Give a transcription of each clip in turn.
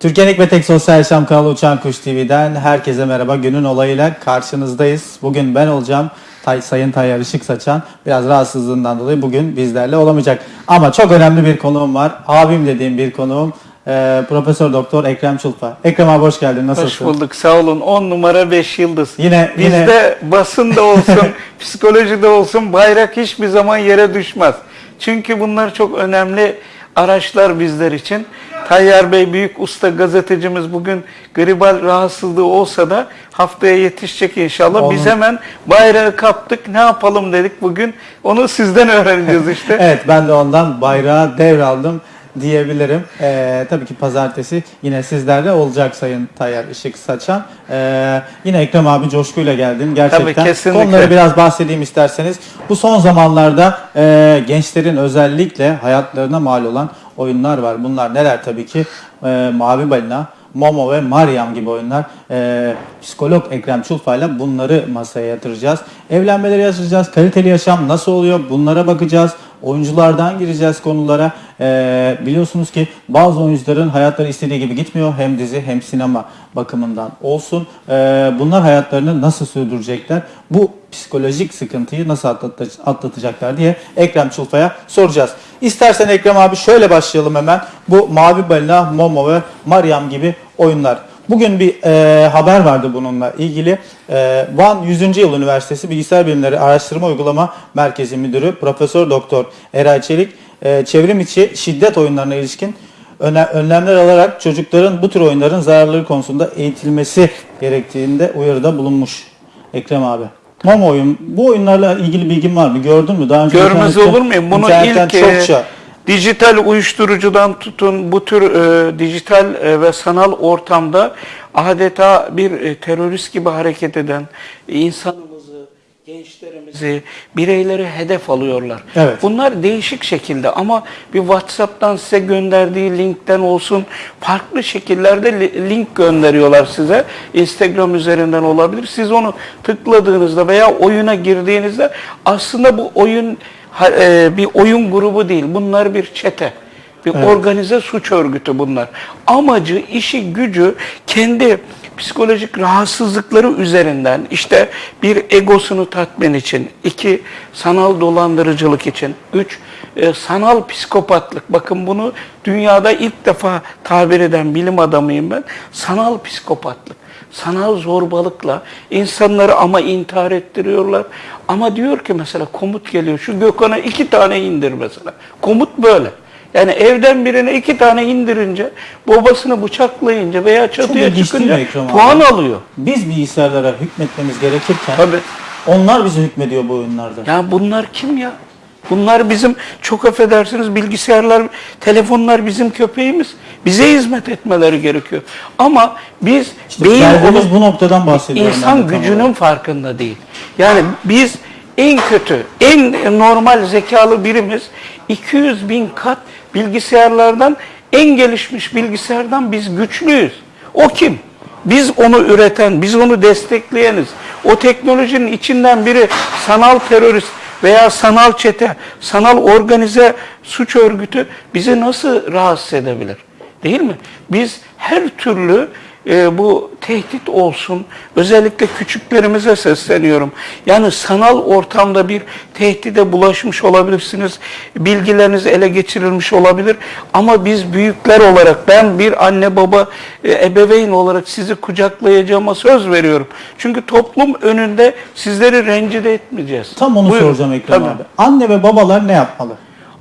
Türkiye'nin ve tek sosyal yaşam kanalı Uçan Kuş TV'den herkese merhaba. Günün olayıyla karşınızdayız. Bugün ben olacağım. Tay, Sayın Tayyar Işık Saçan biraz rahatsızlığından dolayı bugün bizlerle olamayacak. Ama çok önemli bir konuğum var. Abim dediğim bir konuğum. Ee, Profesör Doktor Ekrem Çulpa. Ekrem abi hoş geldin. Nasılsın? Hoş bulduk sağ olun. 10 numara 5 yıldız. Yine- yine- Bizde basında olsun, psikolojide olsun bayrak hiçbir zaman yere düşmez. Çünkü bunlar çok önemli araçlar bizler için. Tayyar Bey büyük usta gazetecimiz bugün gribal rahatsızlığı olsa da haftaya yetişecek inşallah. Onun- Biz hemen bayrağı kaptık. Ne yapalım dedik bugün. Onu sizden öğreneceğiz işte. Evet ben de ondan bayrağı devraldım diyebilirim. Ee, tabii ki pazartesi yine sizlerle olacak Sayın Tayyar Işık Saçan. Ee, yine Ekrem abi coşkuyla geldin. Gerçekten Tabii, kesinlikle. konuları biraz bahsedeyim isterseniz. Bu son zamanlarda e, gençlerin özellikle hayatlarına mal olan oyunlar var. Bunlar neler tabii ki? E, Mavi Balina, Momo ve Mariam gibi oyunlar. Ee, psikolog Ekrem Çulfa'yla bunları masaya yatıracağız. Evlenmeleri yaşayacağız. Kaliteli yaşam nasıl oluyor? Bunlara bakacağız. Oyunculardan gireceğiz konulara. Ee, biliyorsunuz ki bazı oyuncuların hayatları istediği gibi gitmiyor. Hem dizi hem sinema bakımından olsun. Ee, bunlar hayatlarını nasıl sürdürecekler? Bu psikolojik sıkıntıyı nasıl atlatacaklar diye Ekrem Çulfa'ya soracağız. İstersen Ekrem abi şöyle başlayalım hemen. Bu Mavi Balina, Momo ve Mariam gibi oyunlar. Bugün bir e, haber vardı bununla ilgili. E, Van 100. Yıl Üniversitesi Bilgisayar Bilimleri Araştırma Uygulama Merkezi Müdürü Profesör Doktor Eray Çelik e, çevrim içi şiddet oyunlarına ilişkin önlemler alarak çocukların bu tür oyunların zararları konusunda eğitilmesi gerektiğinde uyarıda bulunmuş. Ekrem abi. Momo oyun. Bu oyunlarla ilgili bilgin var mı? Gördün mü? Daha önce Görmez olur muyum? Bunu ilk e, çokça dijital uyuşturucudan tutun bu tür e, dijital e, ve sanal ortamda adeta bir e, terörist gibi hareket eden e, insanımızı, gençlerimizi, bireyleri hedef alıyorlar. Evet. Bunlar değişik şekilde ama bir WhatsApp'tan size gönderdiği linkten olsun farklı şekillerde li- link gönderiyorlar size. Instagram üzerinden olabilir. Siz onu tıkladığınızda veya oyuna girdiğinizde aslında bu oyun bir oyun grubu değil. Bunlar bir çete. Bir Evet. organize suç örgütü bunlar. Amacı, işi, gücü kendi psikolojik rahatsızlıkları üzerinden işte bir egosunu tatmin için, iki sanal dolandırıcılık için, üç e, sanal psikopatlık. Bakın bunu dünyada ilk defa tabir eden bilim adamıyım ben. Sanal psikopatlık. Sanal zorbalıkla insanları ama intihar ettiriyorlar. Ama diyor ki mesela komut geliyor. Şu Gökhan'a iki tane indir mesela. Komut böyle. Yani evden birine iki tane indirince, babasını bıçaklayınca veya çatıya çıkınca Ekrem abi? puan alıyor. biz bilgisayarlara hükmetmemiz gerekirken Tabii. onlar bize hükmediyor bu oyunlarda. Ya bunlar kim ya? Bunlar bizim çok affedersiniz bilgisayarlar, telefonlar bizim köpeğimiz. Bize hizmet etmeleri gerekiyor. Ama biz İşte beyin olup bu noktadan bahsediyorum. ben insan gücünün olarak. farkında değil. Yani biz en kötü, en normal zekalı birimiz 200 bin kat bilgisayarlardan en gelişmiş bilgisayardan biz güçlüyüz. O kim? Biz onu üreten, biz onu destekleyeniz. O teknolojinin içinden biri sanal terörist veya sanal çete, sanal organize suç örgütü bizi nasıl rahatsız edebilir? Değil mi? Biz her türlü e, bu tehdit olsun, özellikle küçüklerimize sesleniyorum. Yani sanal ortamda bir tehdide bulaşmış olabilirsiniz, bilgileriniz ele geçirilmiş olabilir. Ama biz büyükler olarak, ben bir anne baba e, ebeveyn olarak sizi kucaklayacağıma söz veriyorum. Çünkü toplum önünde sizleri rencide etmeyeceğiz. Tam onu Buyurun. soracağım Ekrem Tabii. abi. Anne ve babalar ne yapmalı?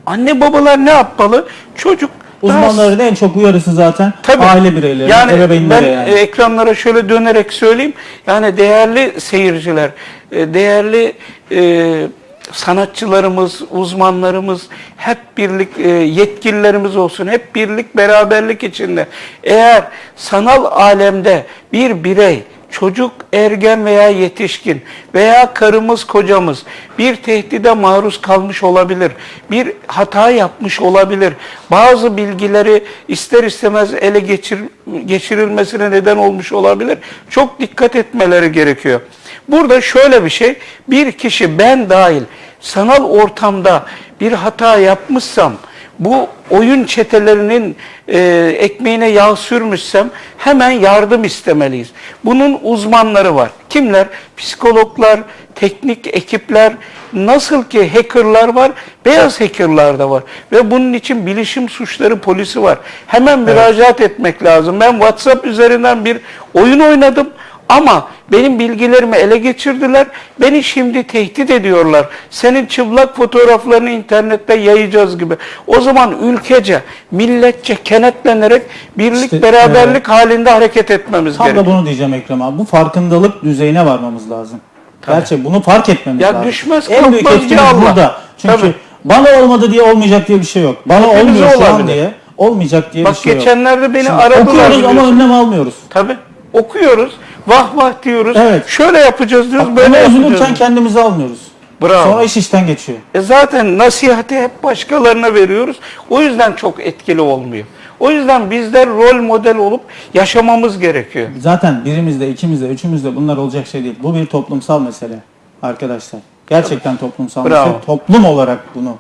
Anne babalar ne yapmalı? Çocuk Uzmanların en çok uyarısı zaten Tabii. aile bireyleri, yani ebeveynlere ben yani. e, ekranlara şöyle dönerek söyleyeyim. Yani değerli seyirciler, e, değerli e, sanatçılarımız, uzmanlarımız hep birlik e, yetkililerimiz olsun. Hep birlik, beraberlik içinde. Eğer sanal alemde bir birey çocuk, ergen veya yetişkin veya karımız, kocamız bir tehdide maruz kalmış olabilir. Bir hata yapmış olabilir. Bazı bilgileri ister istemez ele geçir, geçirilmesine neden olmuş olabilir. Çok dikkat etmeleri gerekiyor. Burada şöyle bir şey, bir kişi ben dahil sanal ortamda bir hata yapmışsam bu oyun çetelerinin e, ekmeğine yağ sürmüşsem hemen yardım istemeliyiz. Bunun uzmanları var. Kimler? Psikologlar, teknik ekipler, nasıl ki hackerlar var, beyaz hackerlar da var. Ve bunun için bilişim suçları polisi var. Hemen müracaat etmek lazım. Ben WhatsApp üzerinden bir oyun oynadım. Ama benim bilgilerimi ele geçirdiler. Beni şimdi tehdit ediyorlar. Senin çıplak fotoğraflarını internette yayacağız gibi. O zaman ülkece, milletçe kenetlenerek birlik, İşte, beraberlik halinde hareket etmemiz Tam gerekiyor. da bunu diyeceğim Ekrem abi. Bu farkındalık düzeyine varmamız lazım. Gerçi bunu fark etmemiz Ya lazım. düşmez, en büyük etkimiz ya Allah. burada. Çünkü Tabii. bana olmadı diye olmayacak diye bir şey yok. Bana Hepimize olmuyor şu an olabilir. diye olmayacak diye Bak bir şey yok. geçenlerde beni Şimdi aradılar. Okuyoruz ama biliyorsun. önlem almıyoruz. Tabii. Okuyoruz. Vah vah diyoruz. Evet. Şöyle yapacağız diyoruz. Bak, böyle üzülürken kendimizi almıyoruz. Bravo. Sonra iş işten geçiyor. E zaten nasihati hep başkalarına veriyoruz. O yüzden çok etkili olmuyor. O yüzden bizler rol model olup yaşamamız gerekiyor. Zaten birimizde, ikimizde, üçümüzde bunlar olacak şey değil. Bu bir toplumsal mesele arkadaşlar. Gerçekten toplumsal Bravo. mesele. Toplum olarak bunu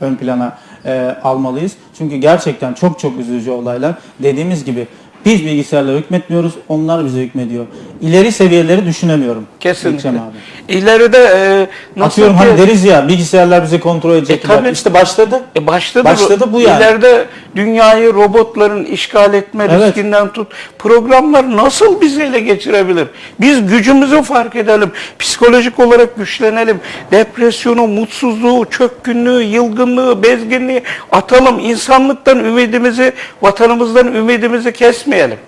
ön plana e, almalıyız. Çünkü gerçekten çok çok üzücü olaylar. Dediğimiz gibi biz bilgisayarlara hükmetmiyoruz, onlar bize hükmediyor. İleri seviyeleri düşünemiyorum. Kesinlikle. Ekrem abi. İleride e, nasıl Atıyorum ki, hani deriz ya bilgisayarlar bizi kontrol edecekler. tabii. işte başladı. E başladı, Başladı bu yani. İleride dünyayı robotların işgal etme Evet. riskinden tut. Programlar nasıl bizi ele geçirebilir? Biz gücümüzü fark edelim. Psikolojik olarak güçlenelim. Depresyonu, mutsuzluğu, çökkünlüğü, yılgınlığı, bezginliği atalım. İnsanlıktan ümidimizi, vatanımızdan ümidimizi kesmeyelim.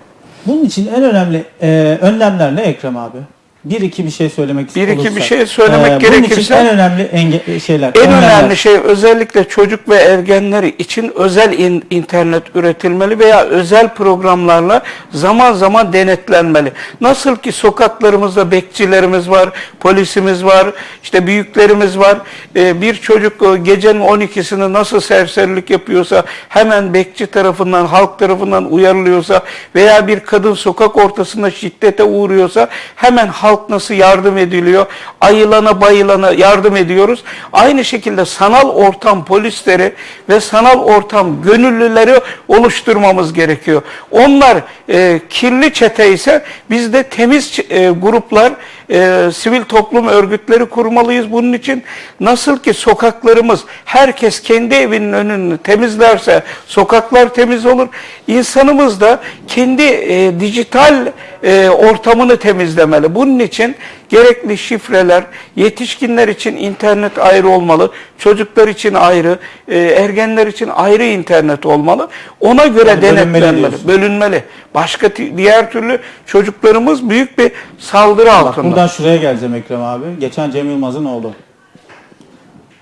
Bunun için en önemli e, önlemler ne Ekrem abi? Bir iki bir şey söylemek Bir iki olursa. bir şey söylemek Bunun için gerekirse- en önemli enge- şeyler. En önlemler. önemli şey özellikle çocuk ve ergenleri için özel in- internet üretilmeli veya özel programlarla zaman zaman denetlenmeli. Nasıl ki sokaklarımızda bekçilerimiz var, polisimiz var, işte büyüklerimiz var. Ee, bir çocuk e, gecenin 12'sinde nasıl serserilik yapıyorsa hemen bekçi tarafından, halk tarafından uyarılıyorsa veya bir kadın sokak ortasında şiddete uğruyorsa hemen halk nasıl yardım ediliyor? Ayılana bayılana yardım ediyoruz. Aynı şekilde sanal ortam polisleri ve sanal ortam gönüllüleri oluşturmamız gerekiyor. Onlar e, kirli çete ise biz de temiz e, gruplar, e, sivil toplum örgütleri kurmalıyız. Bunun için nasıl ki sokaklarımız herkes kendi evinin önünü temizlerse sokaklar temiz olur. İnsanımız da kendi e, dijital e, ortamını temizlemeli. Bunun için gerekli şifreler, yetişkinler için internet ayrı olmalı, çocuklar için ayrı, e, ergenler için ayrı internet olmalı. Ona göre Yani denetlenmeli, bölünmeli. Başka diğer türlü çocuklarımız büyük bir saldırı altında. Buradan şuraya geleceğim Ekrem abi. Geçen Cem Yılmaz'ın oğlu.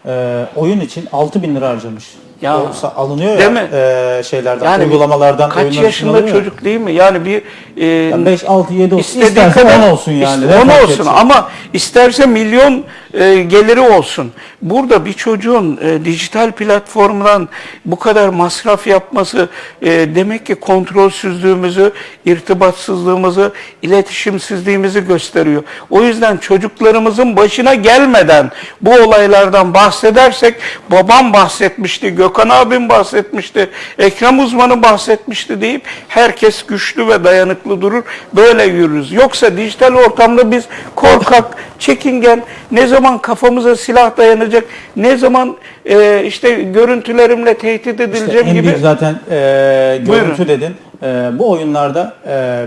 Ee, oyun için 6000 bin lira harcamış. Ya, O alınıyor ya değil mi? e, şeylerden, Yani uygulamalardan. kaç yaşında çocuk değil mi? Yani bir e, Ya 5, 6, 7 olsun. İsterse kadar 10 olsun yani. İşte Ne 10 fark olsun ama isterse milyon e, geliri olsun. Burada bir çocuğun e, dijital platformdan bu kadar masraf yapması e, demek ki kontrolsüzlüğümüzü, irtibatsızlığımızı, iletişimsizliğimizi gösteriyor. O yüzden çocuklarımızın başına gelmeden bu olaylardan bahsedersek babam bahsetmişti, Gökhan abim bahsetmişti, Ekrem uzmanı bahsetmişti deyip herkes güçlü ve dayanıklı durur. Böyle yürürüz. Yoksa dijital ortamda biz korkak, çekingen, ne zaman kafamıza silah dayanacak, ne zaman e, işte görüntülerimle tehdit İşte edileceğim en gibi zaten e, görüntü Buyurun. dedin. E, bu oyunlarda e,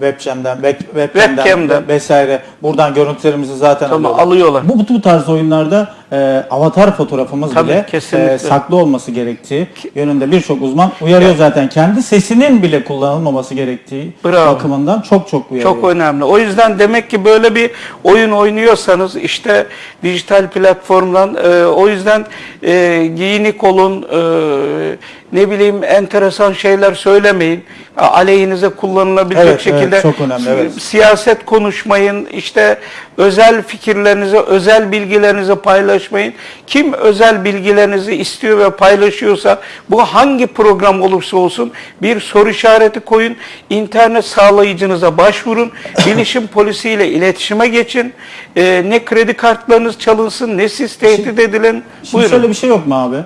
webcam'den, web, webcam'den Webcam'den. vesaire buradan görüntülerimizi zaten Tamam, alıyorlar. Bu, bu tarz oyunlarda e, avatar fotoğrafımız Tabii, bile kesinlikle. e, saklı olması gerektiği yönünde birçok uzman uyarıyor zaten. Kendi sesinin bile kullanılmaması gerektiği Bravo. bakımından çok çok uyarıyor. Çok önemli. O yüzden demek ki böyle bir oyun oynuyorsanız işte dijital platformdan e, o yüzden e, giyinik olun, e, ne bileyim enteresan şeyler söylemeyin. Aleyhinize kullanılabilecek Evet, evet, şekilde çok önemli, evet. siyaset konuşmayın. işte özel fikirlerinizi, özel bilgilerinizi paylaşmayın. Kim özel bilgilerinizi istiyor ve paylaşıyorsa bu hangi program olursa olsun bir soru işareti koyun. İnternet sağlayıcınıza başvurun. Bilişim polisiyle iletişime geçin. Ee, ne kredi kartlarınız çalınsın ne siz tehdit edilin. Şimdi Buyurun. şöyle bir şey yok mu abi?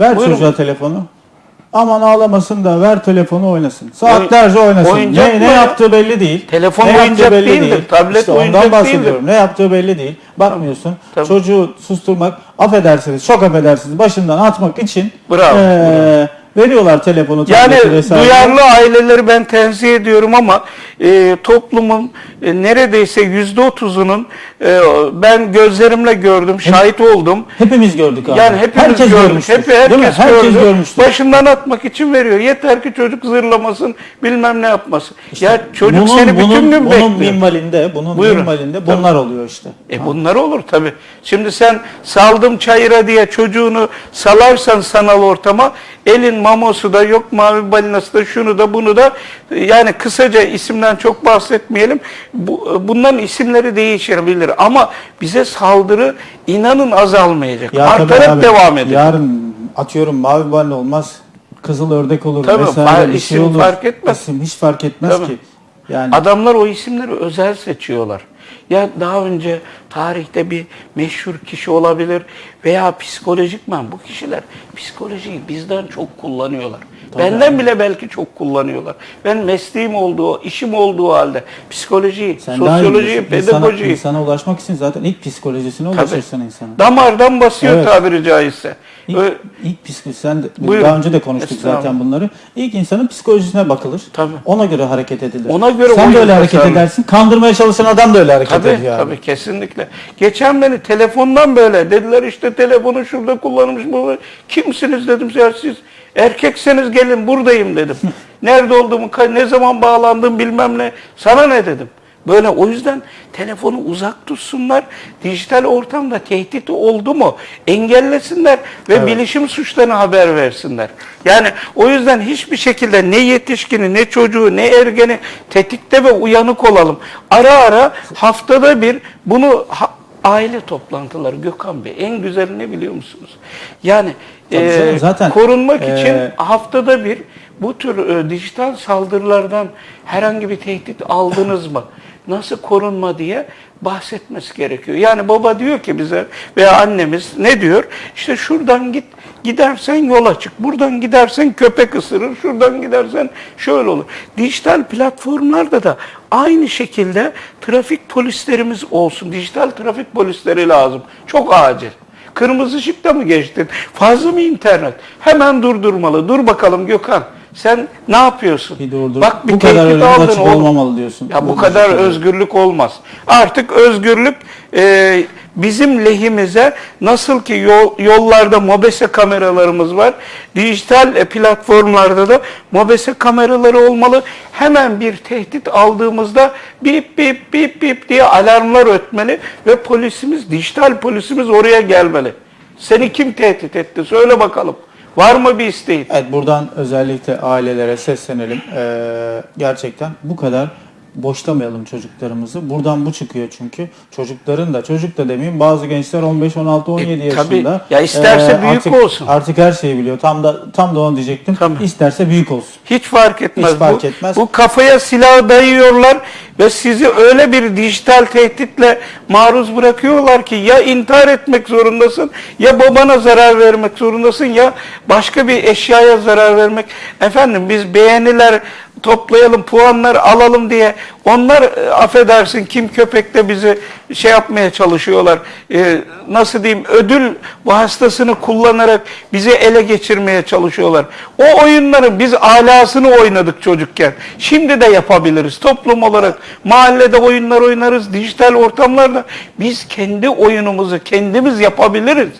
Ver Buyurun. çocuğa telefonu. Aman ağlamasın da ver telefonu oynasın. Saatlerce oynasın. oyuncak Ne, ne ya? yaptığı belli değil. Telefon ne oyuncak belli değildir, değil. tablet işte oyuncak ondan bahsediyorum. değildir. Ne yaptığı belli değil. Bakmıyorsun. Tabii. Çocuğu susturmak, affedersiniz, çok affedersiniz başından atmak için Bravo, eee, veriyorlar telefonu, Yani vesaire. duyarlı aileleri ben tenzih ediyorum ama e, toplumun e, neredeyse yüzde otuzunun e, ben gözlerimle gördüm, şahit oldum. Hepimiz gördük abi. Yani hepimiz herkes gördük. görmüştür. Hep, mi? herkes, Herkes gördü. görmüştür. Başından atmak için veriyor. Yeter ki çocuk zırlamasın, bilmem ne yapmasın. ya çocuk bunun, seni bütün bunun, gün bunun bekliyor. minvalinde, bunun Buyurun. minvalinde bunlar oluyor işte. E bunlar olur tabi. Şimdi sen saldım çayıra diye çocuğunu salarsan sanal ortama elin mamosu da yok mavi balinası da şunu da bunu da yani kısaca isimden çok bahsetmeyelim. Bu, bunların isimleri değişebilir ama bize saldırı inanın azalmayacak. Ya Artarak abi, devam edecek. Yarın atıyorum mavi balina olmaz. Kızıl ördek olur Tabii, vesaire bir şey isim olur. fark etmez. İsim hiç fark etmez Tabii. ki. Yani Adamlar o isimleri özel seçiyorlar. Ya daha önce tarihte bir meşhur kişi olabilir veya psikolojikman bu kişiler psikolojiyi bizden çok kullanıyorlar. Benden bile belki çok kullanıyorlar. Ben mesleğim olduğu, işim olduğu halde psikolojiyi, sen sosyolojiyi, biliyorsun. İnsana- pedagojiyi insana ulaşmak için zaten ilk psikolojisine Tabii. ulaşırsın insana. damardan basıyor Evet. tabiri caizse. İlk, Ö- ilk psikoloji, sen de, Buyurun. daha önce de konuştuk zaten bunları. İlk insanın psikolojisine bakılır. Tabii. Ona göre hareket edilir. Ona göre Sen de öyle hareket tasarlanır. edersin. Kandırmaya çalışan adam da öyle hareket Tabii ediyor. abi. tabii kesinlikle. Geçen beni telefondan böyle dediler işte telefonu şurada kullanmış bu. Kimsiniz dedim ya siz erkekseniz gelin buradayım dedim. Nerede olduğumu, ne zaman bağlandım bilmem ne. Sana ne dedim. Böyle o yüzden telefonu uzak tutsunlar. Dijital ortamda tehdit oldu mu engellesinler ve bilişim suçlarına haber versinler. Yani o yüzden hiçbir şekilde ne yetişkini, ne çocuğu, ne ergeni tetikte ve uyanık olalım. Ara ara haftada bir bunu ha- aile toplantıları Gökhan Bey en güzeli ne biliyor musunuz? Yani e, zaten, korunmak e, için haftada bir bu tür e, dijital saldırılardan herhangi bir tehdit aldınız mı? Nasıl korunma diye bahsetmesi gerekiyor. Yani baba diyor ki bize veya annemiz ne diyor? İşte şuradan git gidersen yol açık. Buradan gidersen köpek ısırır. Şuradan gidersen şöyle olur. Dijital platformlarda da aynı şekilde trafik polislerimiz olsun. Dijital trafik polisleri lazım. Çok acil. Kırmızı ışıkta mı geçtin? Fazla mı internet? Hemen durdurmalı. Dur bakalım Gökhan. Sen ne yapıyorsun? Bir durdur. Bak bir bu kadar oğlum. olmamalı diyorsun. Ya bu Bu kadar şekilde. özgürlük olmaz. Artık özgürlük e, bizim lehimize nasıl ki yol, yollarda mobese kameralarımız var. Dijital e, platformlarda da mobese kameraları olmalı. Hemen bir tehdit aldığımızda bip bip bip bip diye alarmlar ötmeli ve polisimiz, dijital polisimiz oraya gelmeli. Seni kim tehdit etti? Söyle bakalım. Var mı bir isteğin? Evet buradan özellikle ailelere seslenelim. Ee, gerçekten bu kadar boşlamayalım çocuklarımızı. Buradan bu çıkıyor çünkü. Çocukların da çocuk da demeyeyim bazı gençler 15 16 17 E, tabii. yaşında. Ya isterse büyük artık, olsun. Artık her şeyi biliyor. Tam da tam da onu diyecektim. Tabii. İsterse büyük olsun. Hiç fark etmez. Hiç fark bu, etmez. bu kafaya silah dayıyorlar ve sizi öyle bir dijital tehditle maruz bırakıyorlar ki ya intihar etmek zorundasın ya babana zarar vermek zorundasın ya başka bir eşyaya zarar vermek. Efendim biz beğeniler toplayalım, puanlar alalım diye onlar e, affedersin kim köpekte bizi şey yapmaya çalışıyorlar. E, nasıl diyeyim ödül vasıtasını kullanarak bizi ele geçirmeye çalışıyorlar. O oyunların biz alasını oynadık çocukken. Şimdi de yapabiliriz. Toplum olarak mahallede oyunlar oynarız, dijital ortamlarda biz kendi oyunumuzu kendimiz yapabiliriz.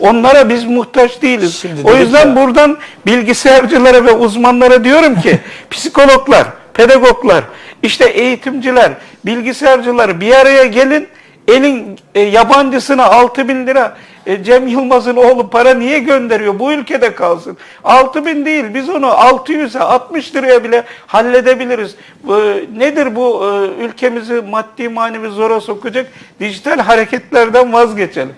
Onlara biz muhtaç değiliz. Şimdi o yüzden ya- buradan bilgisayarcılara ve uzmanlara diyorum ki psikologlar, pedagoglar, işte eğitimciler, bilgisayarcılar bir araya gelin. Elin e, yabancısına 6 bin lira e, Cem Yılmaz'ın oğlu para niye gönderiyor? Bu ülkede kalsın. 6 bin değil biz onu 600'e 60 liraya bile halledebiliriz. Bu, nedir bu e, ülkemizi maddi manevi zora sokacak dijital hareketlerden vazgeçelim.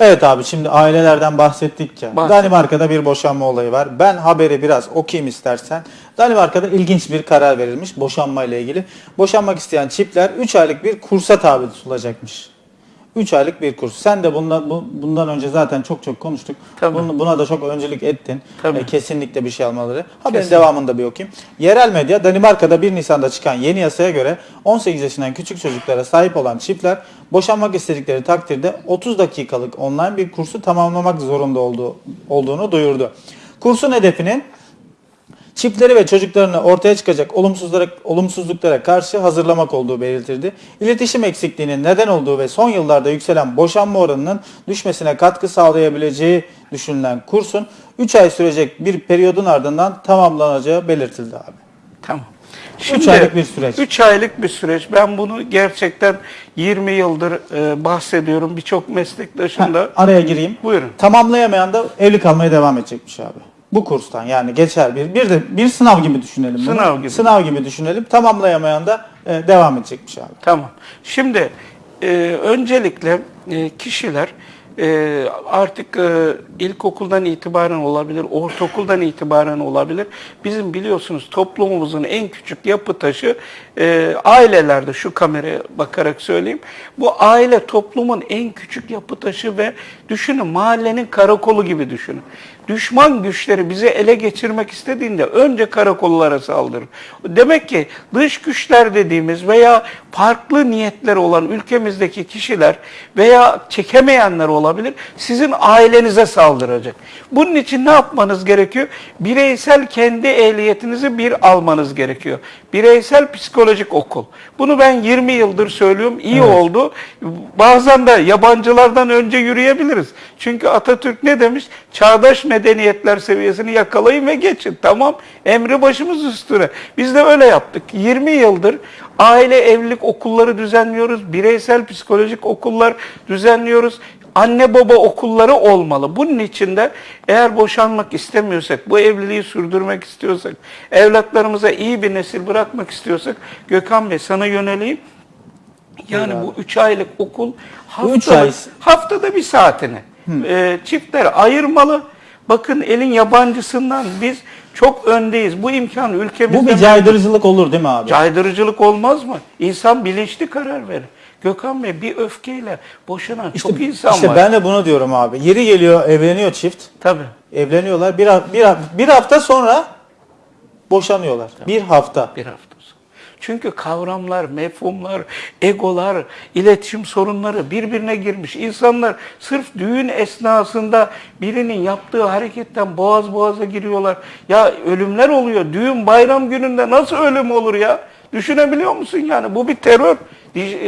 Evet abi şimdi ailelerden bahsettik ya. Bahset. Danimarka'da bir boşanma olayı var. Ben haberi biraz okuyayım istersen. Danimarka'da ilginç bir karar verilmiş boşanma ile ilgili. Boşanmak isteyen çiftler 3 aylık bir kursa tabi tutulacakmış. 3 aylık bir kurs. Sen de bundan, bu- bundan önce zaten çok çok konuştuk. Tabii. Bunu- buna da çok öncülük ettin. Tabii. E, kesinlikle bir şey almaları. Haberin Kesinlikle. devamında bir okuyayım. Yerel medya Danimarka'da 1 Nisan'da çıkan yeni yasaya göre 18 yaşından küçük çocuklara sahip olan çiftler boşanmak istedikleri takdirde 30 dakikalık online bir kursu tamamlamak zorunda olduğu, olduğunu duyurdu. Kursun hedefinin çiftleri ve çocuklarını ortaya çıkacak olumsuzlara, olumsuzluklara karşı hazırlamak olduğu belirtildi. İletişim eksikliğinin neden olduğu ve son yıllarda yükselen boşanma oranının düşmesine katkı sağlayabileceği düşünülen kursun 3 ay sürecek bir periyodun ardından tamamlanacağı belirtildi abi. Tamam. aylık bir süreç. 3 aylık bir süreç. Ben bunu gerçekten 20 yıldır e, bahsediyorum. Birçok meslektaşım da. Araya gireyim. Buyurun. Tamamlayamayan da evli kalmaya devam edecekmiş abi. Bu kurstan yani geçer bir bir de bir sınav gibi düşünelim bunu. Sınav gibi. Sınav gibi düşünelim. Tamamlayamayan da e, devam edecekmiş abi. Tamam. Şimdi e, öncelikle e, kişiler e, artık e, ilkokuldan itibaren olabilir, ortaokuldan itibaren olabilir. Bizim biliyorsunuz toplumumuzun en küçük yapı taşı e, ailelerde şu kameraya bakarak söyleyeyim. Bu aile toplumun en küçük yapı taşı ve düşünün mahallenin karakolu gibi düşünün. Düşman güçleri bizi ele geçirmek istediğinde önce karakollara saldırır. Demek ki dış güçler dediğimiz veya farklı niyetleri olan ülkemizdeki kişiler veya çekemeyenler olabilir sizin ailenize saldıracak. Bunun için ne yapmanız gerekiyor? Bireysel kendi ehliyetinizi bir almanız gerekiyor. Bireysel psikolojik okul. Bunu ben 20 yıldır söylüyorum. İyi Evet. oldu. Bazen de yabancılardan önce yürüyebiliriz. Çünkü Atatürk ne demiş? Çağdaş medeniyetler seviyesini yakalayın ve geçin. Tamam. Emri başımız üstüne. Biz de öyle yaptık. 20 yıldır aile evlilik okulları düzenliyoruz. Bireysel psikolojik okullar düzenliyoruz. Anne baba okulları olmalı. Bunun için de eğer boşanmak istemiyorsak, bu evliliği sürdürmek istiyorsak, evlatlarımıza iyi bir nesil bırakmak istiyorsak Gökhan Bey sana yöneleyim. Yani Buyur bu üç aylık okul Bu üç haftada, ay- haftada bir saatini e, çiftler ayırmalı. Bakın elin yabancısından biz çok öndeyiz. Bu imkan ülkemizde Bu bir caydırıcılık olur değil mi abi? Caydırıcılık olmaz mı? İnsan bilinçli karar verir. Gökhan Bey bir öfkeyle boşanan çok insan işte var. ben de bunu diyorum abi. Yeri geliyor evleniyor çift. Tabii. Evleniyorlar. Bir, bir, bir hafta sonra boşanıyorlar. Bir hafta. Bir hafta. Çünkü kavramlar, mefhumlar, egolar, iletişim sorunları birbirine girmiş. İnsanlar sırf düğün esnasında birinin yaptığı hareketten boğaz boğaza giriyorlar. Ya ölümler oluyor. Düğün bayram gününde nasıl ölüm olur ya? Düşünebiliyor musun yani? Bu bir terör.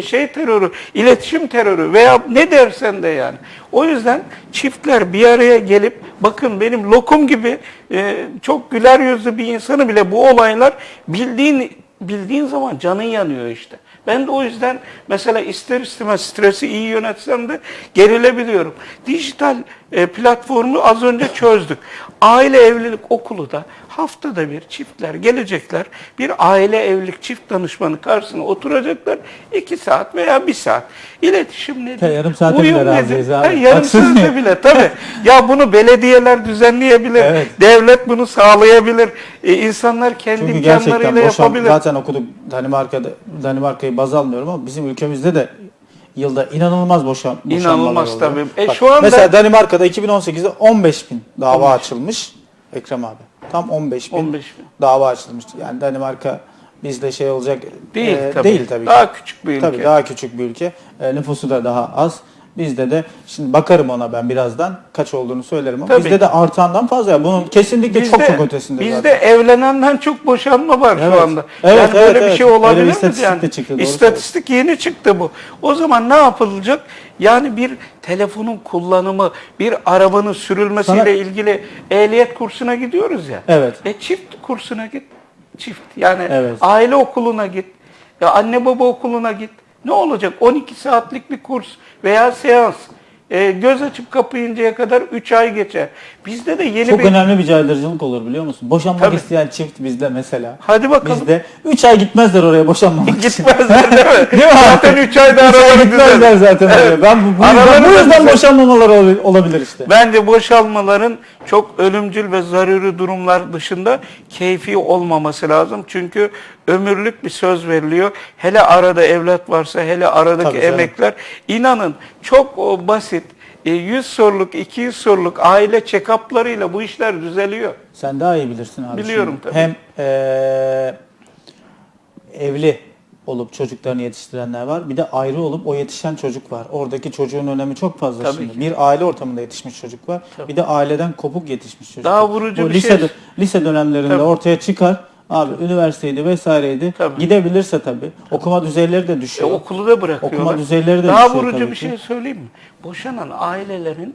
Şey terörü, iletişim terörü veya ne dersen de yani. O yüzden çiftler bir araya gelip bakın benim lokum gibi e, çok güler yüzlü bir insanı bile bu olaylar bildiğin bildiğin zaman canın yanıyor işte. Ben de o yüzden mesela ister istemez stresi iyi yönetsem de gerilebiliyorum. Dijital e, platformu az önce çözdük. Aile evlilik okulu da haftada bir çiftler gelecekler. Bir aile evlilik çift danışmanı karşısına oturacaklar. iki saat veya bir saat. İletişim nedir? Ya yarım saate Uyum bile nedir? Ha, yarım saate bile tabii. ya bunu belediyeler düzenleyebilir. Evet. Devlet bunu sağlayabilir. E, insanlar kendi Çünkü gerçekten imkanlarıyla yapabilir. zaten okuduk Danimarka'da Danimarka'yı baz almıyorum ama bizim ülkemizde de yılda inanılmaz boşan, boşanmalar İnanılmaz oluyor. tabii. E, Bak, şu anda- Mesela Danimarka'da 2018'de 15 bin dava açılmış. Ekrem abi. Tam 15 bin, 15 bin. dava açılmıştı. Yani Danimarka bizde şey olacak Değil e, tabii. değil tabii ki. Daha küçük bir ülke. Tabii daha küçük bir ülke. E, nüfusu da daha az. Bizde de şimdi bakarım ona ben birazdan kaç olduğunu söylerim ama Tabii. bizde de artandan fazla. ya. Bunun kesinlikle çok çok ötesinde bizde zaten. evlenenden çok boşanma var Evet. şu anda. Evet, yani evet, böyle bir evet. şey bir olabilir mi? Yani çıktı, istatistik yeni çıktı bu. O zaman ne yapılacak? Yani bir telefonun kullanımı, bir arabanın sürülmesiyle Sana- ilgili ehliyet kursuna gidiyoruz ya. Evet. E çift kursuna git. Çift. Yani Evet. aile okuluna git. Ya anne baba okuluna git. Ne olacak? 12 saatlik bir kurs veya seans. E, göz açıp kapayıncaya kadar 3 ay geçer. Bizde de yeni Çok bir... önemli bir caydırıcılık olur biliyor musun? Boşanmak Tabii. isteyen çift bizde mesela. Hadi bakalım. Bizde 3 ay gitmezler oraya boşanmamak için. Gitmezler değil mi? Değil mi? Zaten 3 ayda araları gitmezler zaten Evet. oraya. Ben bu, bu yüzden, bu yüzden boşanmamalar ol- olabilir işte. Bence boşalmaların çok ölümcül ve zaruri durumlar dışında keyfi olmaması lazım. Çünkü ömürlük bir söz veriliyor. Hele arada evlat varsa, hele aradaki Tabii canım. emekler. inanın çok o, basit. E, 100 soruluk, 200 soruluk aile check-up'larıyla bu işler düzeliyor. Sen daha iyi bilirsin abi. Biliyorum şimdi. tabii. Hem eee, evli olup çocuklarını yetiştirenler var. Bir de ayrı olup o yetişen çocuk var. Oradaki çocuğun önemi çok fazla Tabii şimdi. ki. Bir aile ortamında yetişmiş çocuk var. Bir de aileden kopuk yetişmiş çocuk Daha vurucu bir lise, şey- Lise dönemlerinde Tabii. ortaya çıkar. Abi üniversiteydi vesaireydi. Tabii. Gidebilirse tabii. Okuma düzeyleri de E, düşüyor. okulu da bırakıyorlar. Okuma düzeyleri de Daha düşüyor vurucu tabii bir şey söyleyeyim mi? Boşanan ailelerin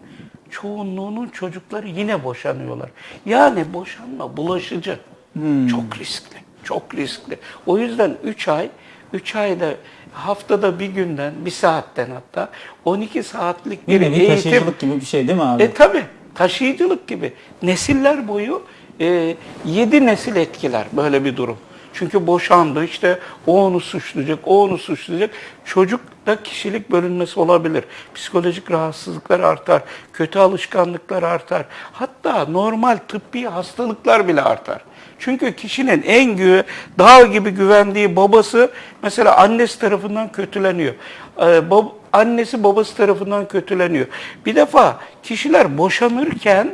çoğunluğunun çocukları yine boşanıyorlar. Yani boşanma bulaşıcı. Hmm. Çok riskli. Çok riskli. O yüzden 3 ay 3 ayda haftada bir günden, bir saatten hatta 12 saatlik bir Bir eğitim. taşıyıcılık gibi bir şey değil mi abi? E tabi taşıyıcılık gibi. Nesiller boyu e, nesil etkiler böyle bir durum. Çünkü boşandı işte o onu suçlayacak, o onu suçlayacak. Çocukta kişilik bölünmesi olabilir. Psikolojik rahatsızlıklar artar, kötü alışkanlıklar artar. Hatta normal tıbbi hastalıklar bile artar. Çünkü kişinin en gü dağ gibi güvendiği babası mesela annesi tarafından kötüleniyor. Ee, bab- annesi babası tarafından kötüleniyor. Bir defa kişiler boşanırken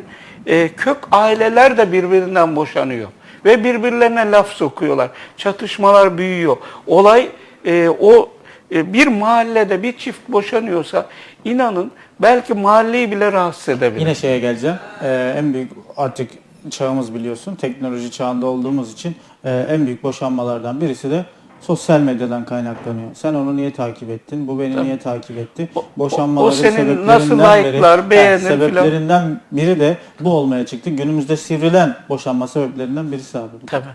e, kök aileler de birbirinden boşanıyor. Ve birbirlerine laf sokuyorlar. Çatışmalar büyüyor. Olay e, o e, bir mahallede bir çift boşanıyorsa inanın belki mahalleyi bile rahatsız edebilir. Yine şeye geleceğim. Ee, en büyük artık çağımız biliyorsun. Teknoloji çağında olduğumuz için e, en büyük boşanmalardan birisi de sosyal medyadan kaynaklanıyor. Sen onu niye takip ettin? Bu beni niye takip etti? O- Boşanmaların o senin sebeplerinden nasıl biri- like'lar, beğenir filan. sebeplerinden biri de bu olmaya çıktı. Günümüzde sivrilen boşanma sebeplerinden birisi abi. bu. Tabii.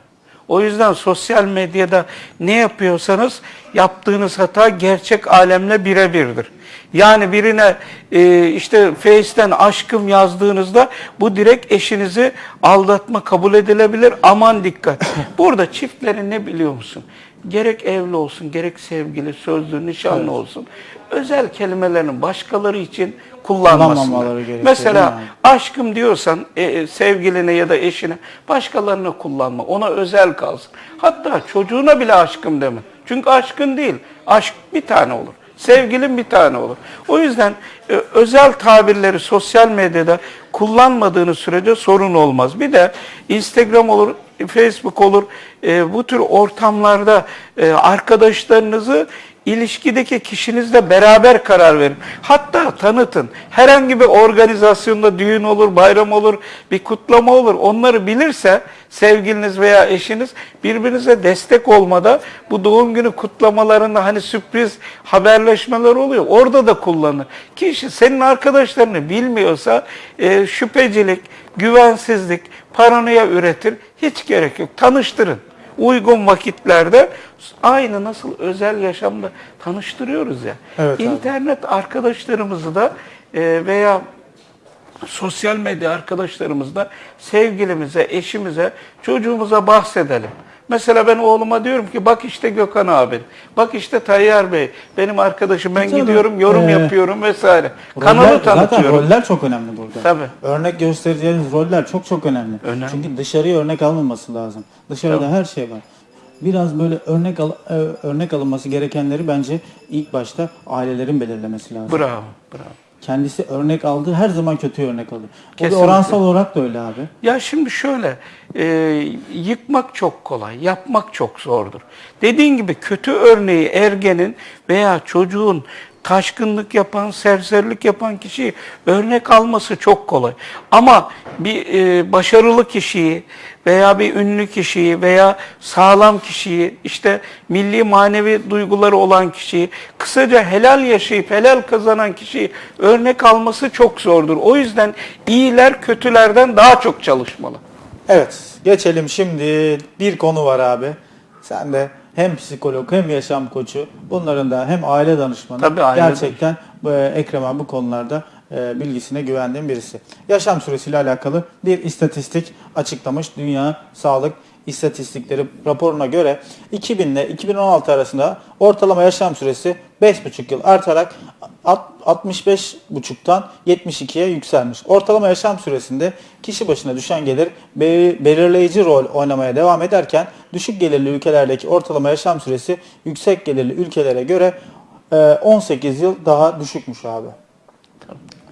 O yüzden sosyal medyada ne yapıyorsanız yaptığınız hata gerçek alemle birebirdir. Yani birine e, işte Face'ten aşkım yazdığınızda bu direkt eşinizi aldatma kabul edilebilir. Aman dikkat. Burada çiftlerin ne biliyor musun? Gerek evli olsun, gerek sevgili, sözlü, nişanlı olsun. Özel kelimelerini başkaları için kullanmasınlar. Mesela? Aşkım diyorsan e, e, sevgiline ya da eşine başkalarına kullanma. Ona özel kalsın. Hatta çocuğuna bile aşkım deme. Çünkü aşkın değil. Aşk bir tane olur. Sevgilin bir tane olur. O yüzden e, özel tabirleri sosyal medyada kullanmadığınız sürece sorun olmaz. Bir de Instagram olur, Facebook olur. E, bu tür ortamlarda e, arkadaşlarınızı ilişkideki kişinizle beraber karar verin. Hatta tanıtın. Herhangi bir organizasyonda düğün olur, bayram olur, bir kutlama olur. Onları bilirse sevgiliniz veya eşiniz birbirinize destek olmada bu doğum günü kutlamalarında hani sürpriz haberleşmeler oluyor. Orada da kullanın. Kişi senin arkadaşlarını bilmiyorsa e, şüphecilik, güvensizlik, paranoya üretir. Hiç gerek yok. Tanıştırın uygun vakitlerde aynı nasıl özel yaşamda tanıştırıyoruz ya. Evet abi. İnternet arkadaşlarımızı da e, veya sosyal medya arkadaşlarımızla sevgilimize, eşimize, çocuğumuza bahsedelim. Mesela ben oğluma diyorum ki bak işte Gökhan abi, bak işte Tayyar Bey, benim arkadaşım ben Tabii. gidiyorum yorum Ee, yapıyorum vesaire. Roller- Kanalı Zaten tanıtıyorum. roller çok önemli burada. Tabii. Örnek göstereceğiniz roller çok çok önemli. Önemli. Çünkü dışarıya örnek alınması lazım. Dışarıda Tabii. her şey var. Biraz böyle örnek al, e, örnek alınması gerekenleri bence ilk başta ailelerin belirlemesi lazım. Bravo, bravo. Kendisi örnek aldığı her zaman kötü örnek alıyor. O da oransal olarak da öyle abi. Ya şimdi şöyle, e, yıkmak çok kolay, yapmak çok zordur. Dediğin gibi kötü örneği ergenin veya çocuğun taşkınlık yapan, serserilik yapan kişiyi örnek alması çok kolay. Ama bir e, başarılı kişiyi veya bir ünlü kişiyi veya sağlam kişiyi, işte milli manevi duyguları olan kişiyi, kısaca helal yaşayıp helal kazanan kişiyi örnek alması çok zordur. O yüzden iyiler kötülerden daha çok çalışmalı. Evet, geçelim şimdi bir konu var abi. Sen de hem psikolog hem yaşam koçu. Bunların da hem aile danışmanı. Tabii, aile Gerçekten e, Ekrem abi bu konularda e, bilgisine güvendiğim birisi. Yaşam süresiyle alakalı bir istatistik açıklamış Dünya Sağlık İstatistikleri raporuna göre 2000 ile 2016 arasında ortalama yaşam süresi 5,5 yıl artarak alt- 65,5'tan 72'ye yükselmiş. Ortalama yaşam süresinde kişi başına düşen gelir be- belirleyici rol oynamaya devam ederken düşük gelirli ülkelerdeki ortalama yaşam süresi yüksek gelirli ülkelere göre e, 18 yıl daha düşükmüş abi.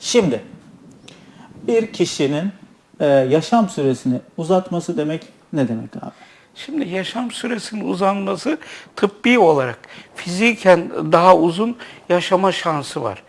Şimdi bir kişinin e, yaşam süresini uzatması demek ne demek abi? Şimdi yaşam süresinin uzanması tıbbi olarak fiziken daha uzun yaşama şansı var.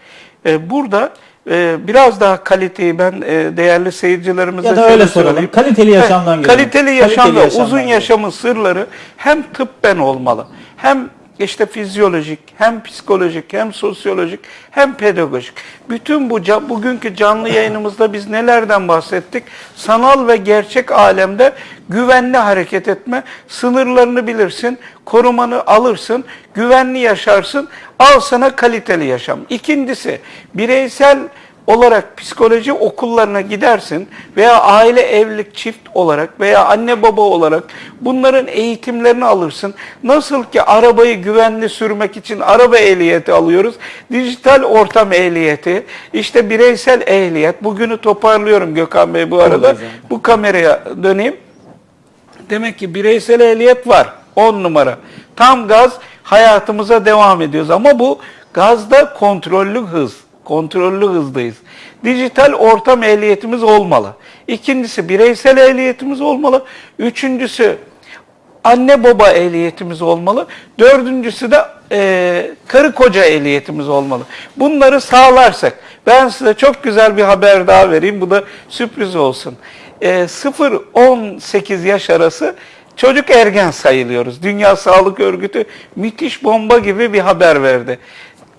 Ee, burada e, biraz daha kaliteyi ben e, değerli seyircilerimize Ya da öyle soralım. söyleyeyim. Kaliteli yaşamdan gelelim. Kaliteli Kaliteli yaşam ve yaşamdan uzun yaşamın sırları hem tıbben olmalı hem işte fizyolojik, hem psikolojik, hem sosyolojik, hem pedagojik. Bütün bu bugünkü canlı yayınımızda biz nelerden bahsettik? Sanal ve gerçek alemde güvenli hareket etme, sınırlarını bilirsin, korumanı alırsın, güvenli yaşarsın, al sana kaliteli yaşam. İkincisi, bireysel olarak psikoloji okullarına gidersin veya aile evlilik çift olarak veya anne baba olarak bunların eğitimlerini alırsın. Nasıl ki arabayı güvenli sürmek için araba ehliyeti alıyoruz. Dijital ortam ehliyeti, işte bireysel ehliyet. Bugünü toparlıyorum Gökhan Bey bu arada. Bu kameraya döneyim. Demek ki bireysel ehliyet var. 10 numara. Tam gaz hayatımıza devam ediyoruz. Ama bu gazda kontrollü hız. Kontrollü hızdayız. Dijital ortam ehliyetimiz olmalı. İkincisi bireysel ehliyetimiz olmalı. Üçüncüsü anne baba ehliyetimiz olmalı. Dördüncüsü de e, karı koca ehliyetimiz olmalı. Bunları sağlarsak ben size çok güzel bir haber daha vereyim. Bu da sürpriz olsun. E, 0-18 yaş arası çocuk ergen sayılıyoruz. Dünya Sağlık Örgütü müthiş bomba gibi bir haber verdi.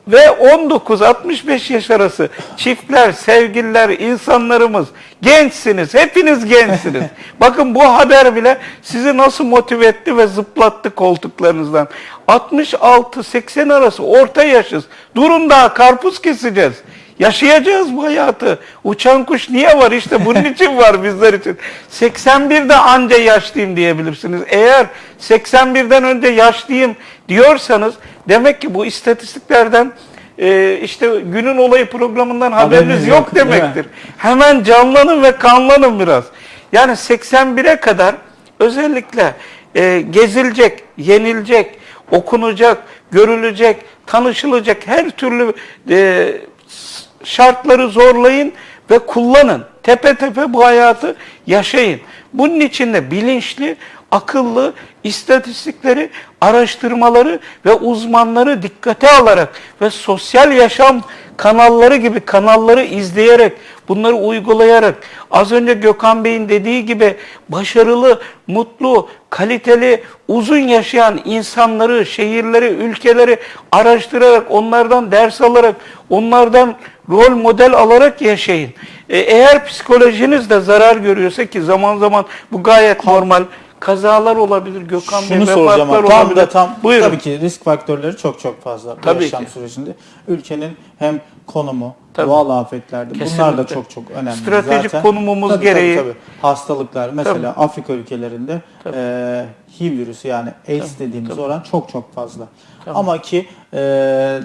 Ve 19-65 yaş arası çiftler, sevgililer, insanlarımız gençsiniz, hepiniz gençsiniz. Bakın bu haber bile sizi nasıl motive etti ve zıplattı koltuklarınızdan. 66-80 arası orta yaşız. Durun daha karpuz keseceğiz. Yaşayacağız bu hayatı. Uçan kuş niye var? İşte bunun için var bizler için. 81'de anca yaşlıyım diyebilirsiniz. Eğer 81'den önce yaşlıyım diyorsanız demek ki bu istatistiklerden e, işte günün olayı programından haberiniz, Haberiniz yok, yok, demektir. Hemen canlanın ve kanlanın biraz. Yani 81'e kadar özellikle e, gezilecek, yenilecek, okunacak, görülecek, tanışılacak her türlü e, şartları zorlayın ve kullanın. Tepe tepe bu hayatı yaşayın. Bunun için de bilinçli, akıllı istatistikleri, araştırmaları ve uzmanları dikkate alarak ve sosyal yaşam kanalları gibi kanalları izleyerek, bunları uygulayarak az önce Gökhan Bey'in dediği gibi başarılı, mutlu, kaliteli, uzun yaşayan insanları, şehirleri, ülkeleri araştırarak, onlardan ders alarak, onlardan rol model alarak yaşayın. E, eğer psikolojiniz de zarar görüyorsa ki zaman zaman bu gayet normal kazalar olabilir Gökhan Bey, Şunu soracağım vefatlar. Tam olabilir. da tam Buyurun. tabii ki risk faktörleri çok çok fazla bu Tabii yaşam ki. sürecinde. Ülkenin hem konumu, Tabii. doğal afetlerde bunlar da Kesinlikle. çok çok önemli. Stratejik zaten. konumumuz Tabii, gereği. Tabii, tabii. Hastalıklar mesela Afrika ülkelerinde Tabii. e, HIV virüsü yani AIDS dediğimiz tabii. oran çok çok fazla. Tabii. Ama ki e,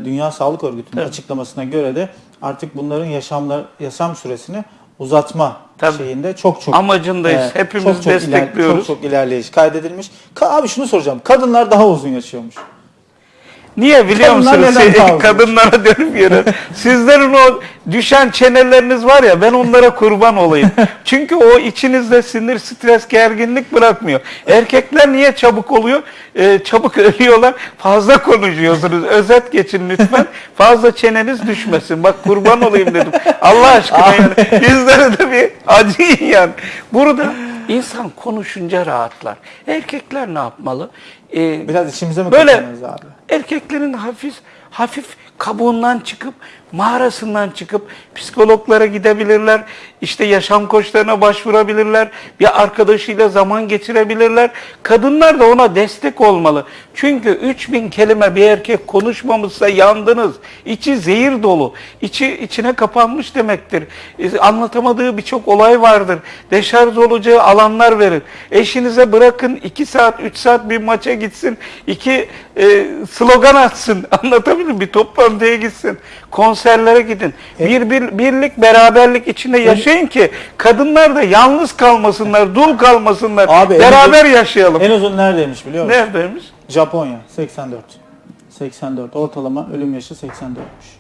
Dünya Sağlık Örgütü'nün Tabii. açıklamasına göre de artık bunların yaşamlar yaşam süresini uzatma Tabii. şeyinde çok çok Amacındayız. Hepimiz destekliyoruz. çok çok ilerleyiş kaydedilmiş. Ka- abi şunu soracağım. Kadınlar daha uzun yaşıyormuş. Niye biliyor musunuz? Siz- uzun? kadınlara dönüp yere. Sizlerin o düşen çeneleriniz var ya ben onlara kurban olayım. Çünkü o içinizde sinir, stres, gerginlik bırakmıyor. Erkekler niye çabuk oluyor? Ee, çabuk ölüyorlar. Fazla konuşuyorsunuz. Özet geçin lütfen. Fazla çeneniz düşmesin. Bak kurban olayım dedim. Allah aşkına yani. Bizlere de bir acıyın yani. Burada insan konuşunca rahatlar. Erkekler ne yapmalı? Ee, Biraz içimize mi Böyle abi? erkeklerin hafif hafif kabuğundan çıkıp mağarasından çıkıp psikologlara gidebilirler. işte yaşam koçlarına başvurabilirler. Bir arkadaşıyla zaman geçirebilirler. Kadınlar da ona destek olmalı. Çünkü 3000 kelime bir erkek konuşmamışsa yandınız. İçi zehir dolu. İçi içine kapanmış demektir. E, Anlatamadığı birçok olay vardır. Deşarj olacağı alanlar verin. Eşinize bırakın 2 saat 3 saat bir maça gitsin, iki e, slogan atsın, anlatabiliyor muyum? Bir toplantıya gitsin, konserlere gidin. Bir, bir birlik, beraberlik içinde yaşayın ki kadınlar da yalnız kalmasınlar, dul kalmasınlar. Abi, en Beraber uzun- yaşayalım. En uzun neredeymiş biliyor musun? Neredeymiş? Japonya 84. 84 ortalama ölüm yaşı 84'müş.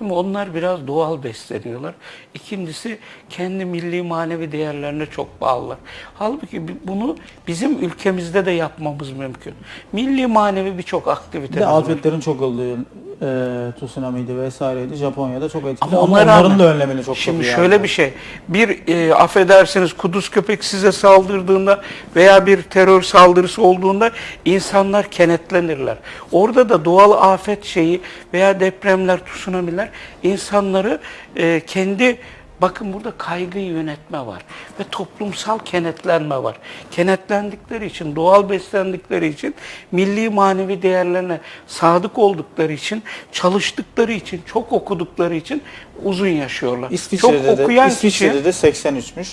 Şimdi onlar biraz doğal besleniyorlar. İkincisi kendi milli manevi değerlerine çok bağlılar. Halbuki bunu bizim ülkemizde de yapmamız mümkün. Milli manevi birçok Bir aktivite afetlerin çok olduğu e, tsunami'ydi vesaireydi. Japonya'da çok etkili Ama ama, onların rağmen- da önlemini çok Şimdi iyi şöyle bir şey. Bir e, affedersiniz kuduz köpek size saldırdığında veya bir terör saldırısı olduğunda insanlar kenetlenirler. Orada da doğal afet şeyi veya depremler, tsunami'ler insanları e, kendi Bakın burada kaygıyı yönetme var ve toplumsal kenetlenme var. Kenetlendikleri için, doğal beslendikleri için, milli manevi değerlerine sadık oldukları için, çalıştıkları için, çok okudukları için uzun yaşıyorlar. İsviçre'de çok de, okuyan İsviçre'de kişi de 83'müş.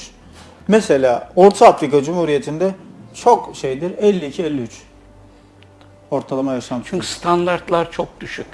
Mesela Orta Afrika Cumhuriyeti'nde çok şeydir 52-53. Ortalama yaşam çünkü standartlar çok düşük.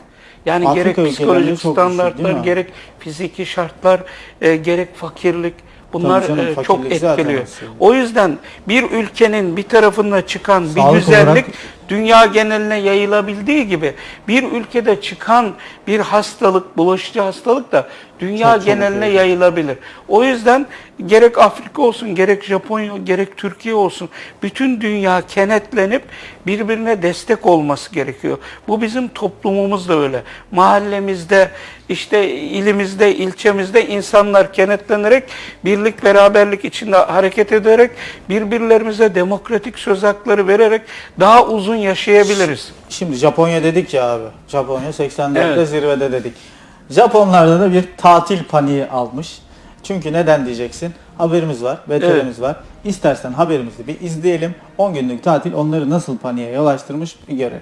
Yani Afrika gerek psikolojik standartlar, gerek fiziki şartlar, e, gerek fakirlik bunlar canım, e, çok etkiliyor. O yüzden bir ülkenin bir tarafında çıkan bir Sağlık güzellik olarak- dünya geneline yayılabildiği gibi bir ülkede çıkan bir hastalık, bulaşıcı hastalık da dünya Çok geneline yayılıyor. yayılabilir. O yüzden gerek Afrika olsun, gerek Japonya, gerek Türkiye olsun bütün dünya kenetlenip birbirine destek olması gerekiyor. Bu bizim toplumumuz da öyle. Mahallemizde, işte ilimizde, ilçemizde insanlar kenetlenerek birlik beraberlik içinde hareket ederek birbirlerimize demokratik söz hakları vererek daha uzun yaşayabiliriz. Şimdi Japonya dedik ya abi. Japonya 84'te Evet. zirvede dedik. Japonlarda da bir tatil paniği almış. Çünkü neden diyeceksin? Haberimiz var, veterimiz var. İstersen haberimizi bir izleyelim. 10 günlük tatil onları nasıl paniğe yol açtırmış bir görelim.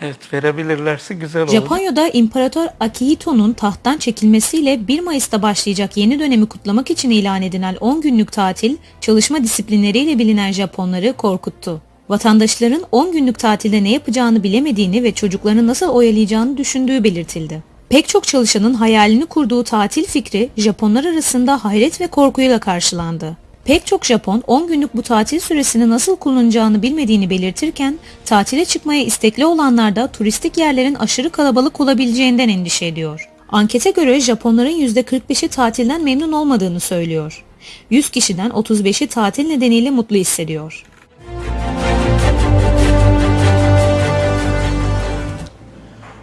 Evet verebilirlerse güzel olur. Japonya'da İmparator Akihito'nun tahttan çekilmesiyle 1 Mayıs'ta başlayacak yeni dönemi kutlamak için ilan edilen 10 günlük tatil, çalışma disiplinleriyle bilinen Japonları korkuttu. Vatandaşların 10 günlük tatilde ne yapacağını bilemediğini ve çocuklarını nasıl oyalayacağını düşündüğü belirtildi. Pek çok çalışanın hayalini kurduğu tatil fikri Japonlar arasında hayret ve korkuyla karşılandı. Pek çok Japon 10 günlük bu tatil süresini nasıl kullanacağını bilmediğini belirtirken tatile çıkmaya istekli olanlar da turistik yerlerin aşırı kalabalık olabileceğinden endişe ediyor. Ankete göre Japonların %45'i tatilden memnun olmadığını söylüyor. 100 kişiden 35'i tatil nedeniyle mutlu hissediyor.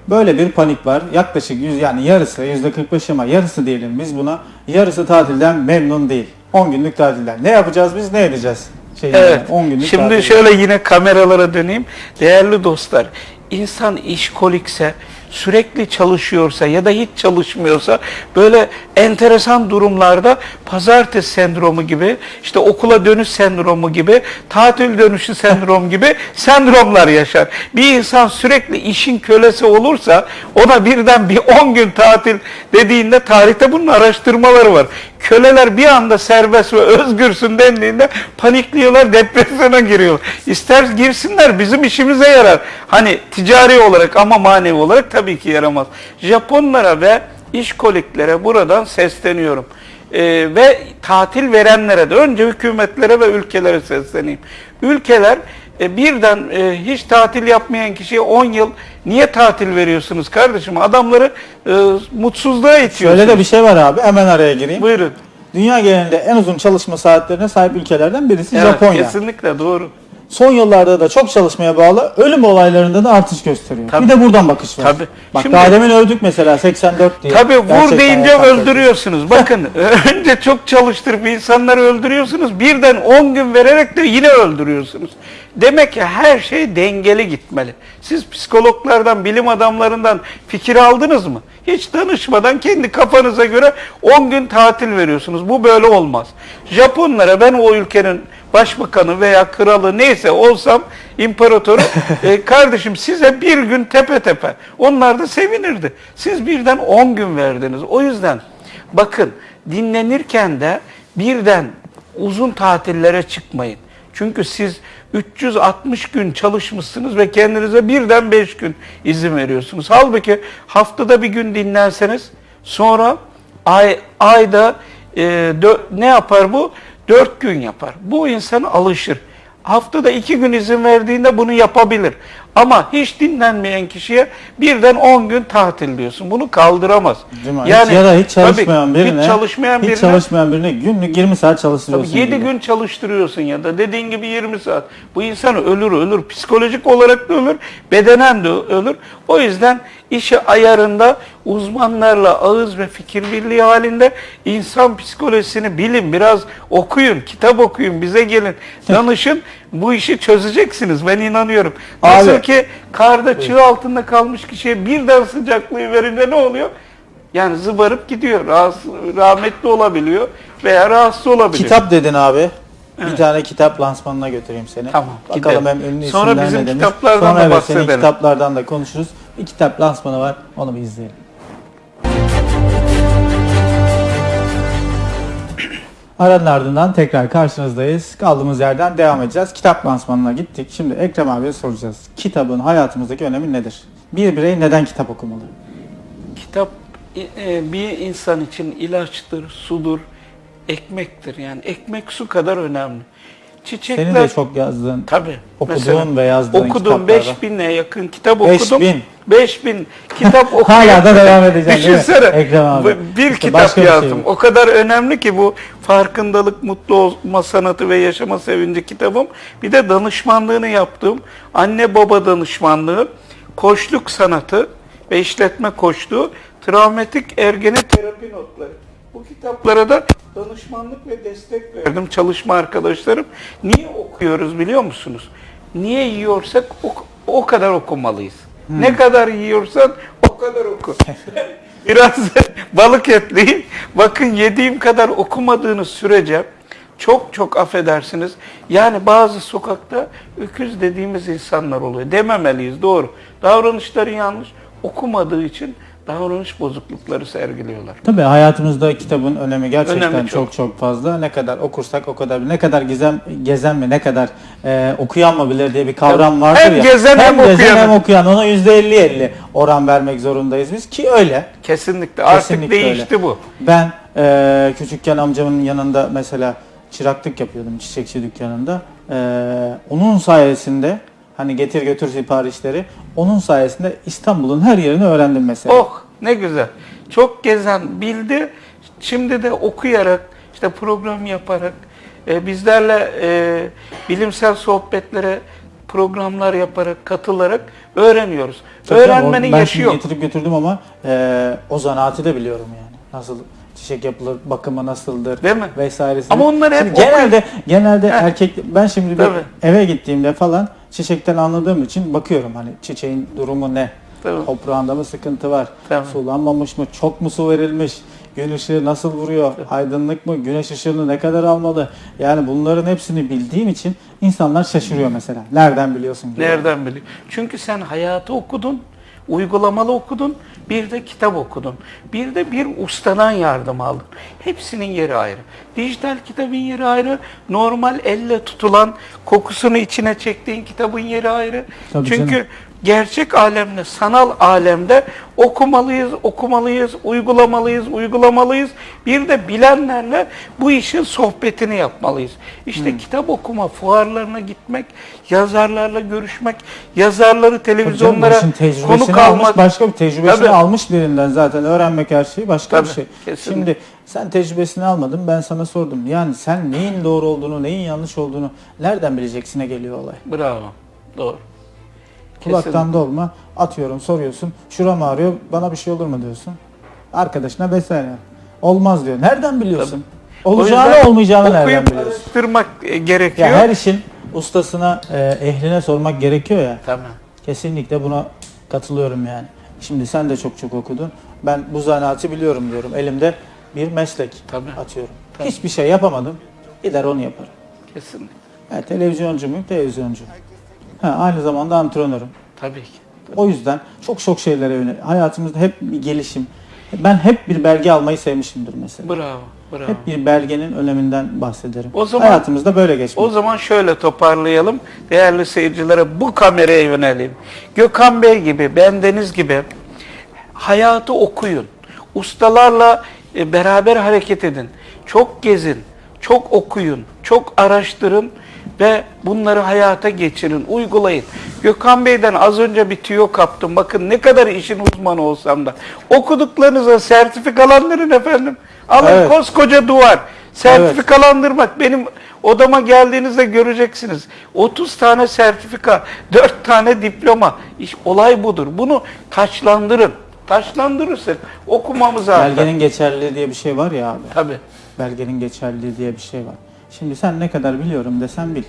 Böyle bir panik var. Yaklaşık yüz yani yarısı %45 ama yarısı diyelim biz buna. Yarısı tatilden memnun değil. 10 günlük tatilden. Ne yapacağız biz ne edeceğiz? Şey Evet. yani 10 günlük Şimdi tatilden. şöyle yine kameralara döneyim. Değerli dostlar, insan işkolikse, sürekli çalışıyorsa ya da hiç çalışmıyorsa böyle enteresan durumlarda pazartesi sendromu gibi, işte okula dönüş sendromu gibi, tatil dönüşü sendrom gibi sendromlar yaşar. Bir insan sürekli işin kölesi olursa ona birden bir 10 gün tatil dediğinde tarihte bunun araştırmaları var. Köleler bir anda serbest ve özgürsün dendiğinde panikliyorlar, depresyona giriyorlar. İster girsinler bizim işimize yarar. Hani ticari olarak ama manevi olarak tabii ki yaramaz. Japonlara ve işkoliklere buradan sesleniyorum. Ee, ve tatil verenlere de önce hükümetlere ve ülkelere sesleneyim. Ülkeler e, birden e, hiç tatil yapmayan kişiye 10 yıl niye tatil veriyorsunuz kardeşim? Adamları e, mutsuzluğa itiyorsunuz. Şöyle de bir şey var abi hemen araya gireyim. Buyurun. Dünya genelinde en uzun çalışma saatlerine sahip ülkelerden birisi Evet, Japonya. Kesinlikle doğru. Son yıllarda da çok çalışmaya bağlı ölüm olaylarında da artış gösteriyor. Tabii. Bir de buradan bakış var. Tabii. Bak Şimdi- daha demin övdük mesela 84 diye. Tabii vur deyince öldürüyorsunuz. Bakın önce çok çalıştırıp insanları öldürüyorsunuz. Birden 10 gün vererek de yine öldürüyorsunuz. Demek ki her şey dengeli gitmeli. Siz psikologlardan, bilim adamlarından fikir aldınız mı? Hiç danışmadan kendi kafanıza göre 10 gün tatil veriyorsunuz. Bu böyle olmaz. Japonlara ben o ülkenin başbakanı veya kralı neyse olsam imparatoru e, kardeşim size bir gün tepe tepe. Onlar da sevinirdi. Siz birden 10 gün verdiniz. O yüzden bakın dinlenirken de birden uzun tatillere çıkmayın. Çünkü siz 360 gün çalışmışsınız ve kendinize birden 5 gün izin veriyorsunuz. Halbuki haftada bir gün dinlenseniz sonra ay ayda e, dö- ne yapar bu? 4 gün yapar. Bu insan alışır. Haftada iki gün izin verdiğinde bunu yapabilir. Ama hiç dinlenmeyen kişiye birden 10 gün tatil diyorsun. Bunu kaldıramaz. Değil mi? hiç, ya da hiç çalışmayan tabii, birine, hiç çalışmayan hiç birine çalışmayan birine günlük 20 saat çalıştırıyorsun. Tabii 7 gibi. gün çalıştırıyorsun ya da dediğin gibi 20 saat. Bu insan ölür ölür. Psikolojik olarak da ölür, bedenen de ölür. O yüzden işi ayarında uzmanlarla ağız ve fikir birliği halinde insan psikolojisini bilin. Biraz okuyun, kitap okuyun, bize gelin, danışın. Bu işi çözeceksiniz. Ben inanıyorum. Nasıl Abi. ki karda çığ altında kalmış kişiye birden sıcaklığı verince ne oluyor? Yani zıbarıp gidiyor. Rahatsız, rahmetli olabiliyor veya rahatsız olabiliyor. Kitap dedin abi. Bir tane kitap lansmanına götüreyim seni. Tamam, Bakalım gidelim. hem ünlü Sonra isimler bizim ne demiş. kitaplardan Sonra da evet, senin bahsedelim. kitaplardan da konuşuruz. Bir kitap lansmanı var. Onu bir izleyelim. Aranın ardından tekrar karşınızdayız. Kaldığımız yerden devam edeceğiz. Kitap lansmanına gittik. Şimdi Ekrem abiye soracağız. Kitabın hayatımızdaki önemi nedir? Bir birey neden kitap okumalı? Kitap e, bir insan için ilaçtır, sudur, ekmektir. Yani ekmek su kadar önemli. Çiçekler Senin de çok yazdığın, tabii okuduğun ve yazdığın okudum kitaplar var. 5000'e yakın kitap 5000. okudum. 5000 kitap okudum. Hala da devam edeceksin değil mi? Düşünsene. Ekrem abi. Bir İşte kitap şey yazdım. bu. o kadar önemli ki bu farkındalık, mutlu olma sanatı ve yaşama sevinci kitabım. Bir de danışmanlığını yaptığım anne baba danışmanlığı, koçluk sanatı ve işletme koçluğu, travmatik ergene terapi notları. Bu kitaplara da danışmanlık ve destek verdim çalışma arkadaşlarım. Niye okuyoruz biliyor musunuz? Niye yiyorsak o, o kadar okumalıyız. Hmm. Ne kadar yiyorsan o kadar oku. Biraz balık etliyim. Bakın yediğim kadar okumadığınız sürece çok çok affedersiniz. Yani bazı sokakta öküz dediğimiz insanlar oluyor. Dememeliyiz doğru. Davranışları yanlış. Okumadığı için davranış bozuklukları sergiliyorlar. Tabii hayatımızda kitabın önemi gerçekten Önemi çok. çok. çok fazla. Ne kadar okursak o kadar ne kadar gizem gezen mi ne kadar e, okuyan mı bilir diye bir kavram vardır Hem ya. gezen hem gezen okuyan. hem okuyan ona %50-50 oran vermek zorundayız biz ki öyle. Kesinlikle. Artık Kesinlikle değişti öyle. bu. Ben e, küçükken amcamın yanında mesela çıraklık yapıyordum çiçekçi dükkanında. E, onun sayesinde hani getir götür siparişleri onun sayesinde İstanbul'un her yerini öğrendim mesela. Oh ne güzel. Çok gezen bildi. Şimdi de okuyarak, işte program yaparak, e, bizlerle e, bilimsel sohbetlere programlar yaparak, katılarak öğreniyoruz. Tabii Öğrenmenin ben yaşı yok. getirip götürdüm ama e, o zanaatı da biliyorum yani. Nasıl çiçek yapılır, bakımı nasıldır Değil mi? vesairesi. Ama onları hep Şimdi genelde genelde Heh. erkek ben şimdi bir Tabii. eve gittiğimde falan çiçekten anladığım için bakıyorum hani çiçeğin durumu ne? Tabii. Toprağında mı sıkıntı var? Tabii. Sulanmamış mı? Çok mu su verilmiş? Gün ışığı nasıl vuruyor? Aydınlık mı? Güneş ışığını ne kadar almalı? Yani bunların hepsini bildiğim için insanlar şaşırıyor mesela. Nereden biliyorsun? diyor. Nereden biliyor? Çünkü sen hayatı okudun, uygulamalı okudun, bir de kitap okudun. Bir de bir ustadan yardım aldın. Hepsinin yeri ayrı. Dijital kitabın yeri ayrı, normal elle tutulan, kokusunu içine çektiğin kitabın yeri ayrı. Tabii Çünkü canım. Gerçek alemle, sanal alemde okumalıyız, okumalıyız, uygulamalıyız, uygulamalıyız. Bir de bilenlerle bu işin sohbetini yapmalıyız. İşte Hmm. kitap okuma, fuarlarına gitmek, yazarlarla görüşmek, yazarları televizyonlara tecrübesini konuk almış, başka bir tecrübesini Tabii. almış birinden zaten öğrenmek her şey başka bir Tabii, şey. kesinlikle. Şimdi sen tecrübesini almadın ben sana sordum. Yani sen neyin doğru olduğunu, neyin yanlış olduğunu nereden bileceksine geliyor olay. Bravo. Doğru. Kulaktan dolma atıyorum soruyorsun. Şuram ağrıyor bana bir şey olur mu diyorsun. Arkadaşına vesaire. Olmaz diyor. Nereden biliyorsun? Olacağını O yüzden olmayacağını nereden biliyorsun? araştırmak e, gerekiyor. Ya her işin ustasına, e, ehline sormak gerekiyor ya. Tamam. Kesinlikle buna katılıyorum yani. Şimdi sen de çok çok okudun. Ben bu zanaatı biliyorum diyorum. Elimde bir meslek Tabii. atıyorum. Hiçbir şey yapamadım. Gider onu yaparım. Kesinlikle. Ha, televizyoncu muyum? Televizyoncu. Ha, aynı zamanda antrenörüm. Tabii ki. O yüzden çok çok şeylere yönelik. Hayatımızda hep bir gelişim. Ben hep bir belge almayı sevmişimdir mesela. Bravo. Bravo. Hep bir belgenin öneminden bahsederim. O zaman- Hayatımızda böyle geçmiş. O zaman şöyle toparlayalım. Değerli seyircilere bu kameraya yönelim. Gökhan Bey gibi, bendeniz gibi hayatı okuyun. Ustalarla e, beraber hareket edin. Çok gezin, çok okuyun, çok araştırın ve bunları hayata geçirin, uygulayın. Gökhan Bey'den az önce bir tüyo kaptım. Bakın ne kadar işin uzmanı olsam da. Okuduklarınıza sertifikalandırın efendim. Alın Evet. koskoca duvar. Sertifikalandırmak. Benim odama geldiğinizde göreceksiniz. 30 tane sertifika, 4 tane diploma. İş, olay budur. Bunu taçlandırın. Taçlandırırsak okumamız artar. Belgenin geçerliliği diye bir şey var ya abi. Tabii. Belgenin geçerliliği diye bir şey var. Şimdi sen ne kadar biliyorum desen bil.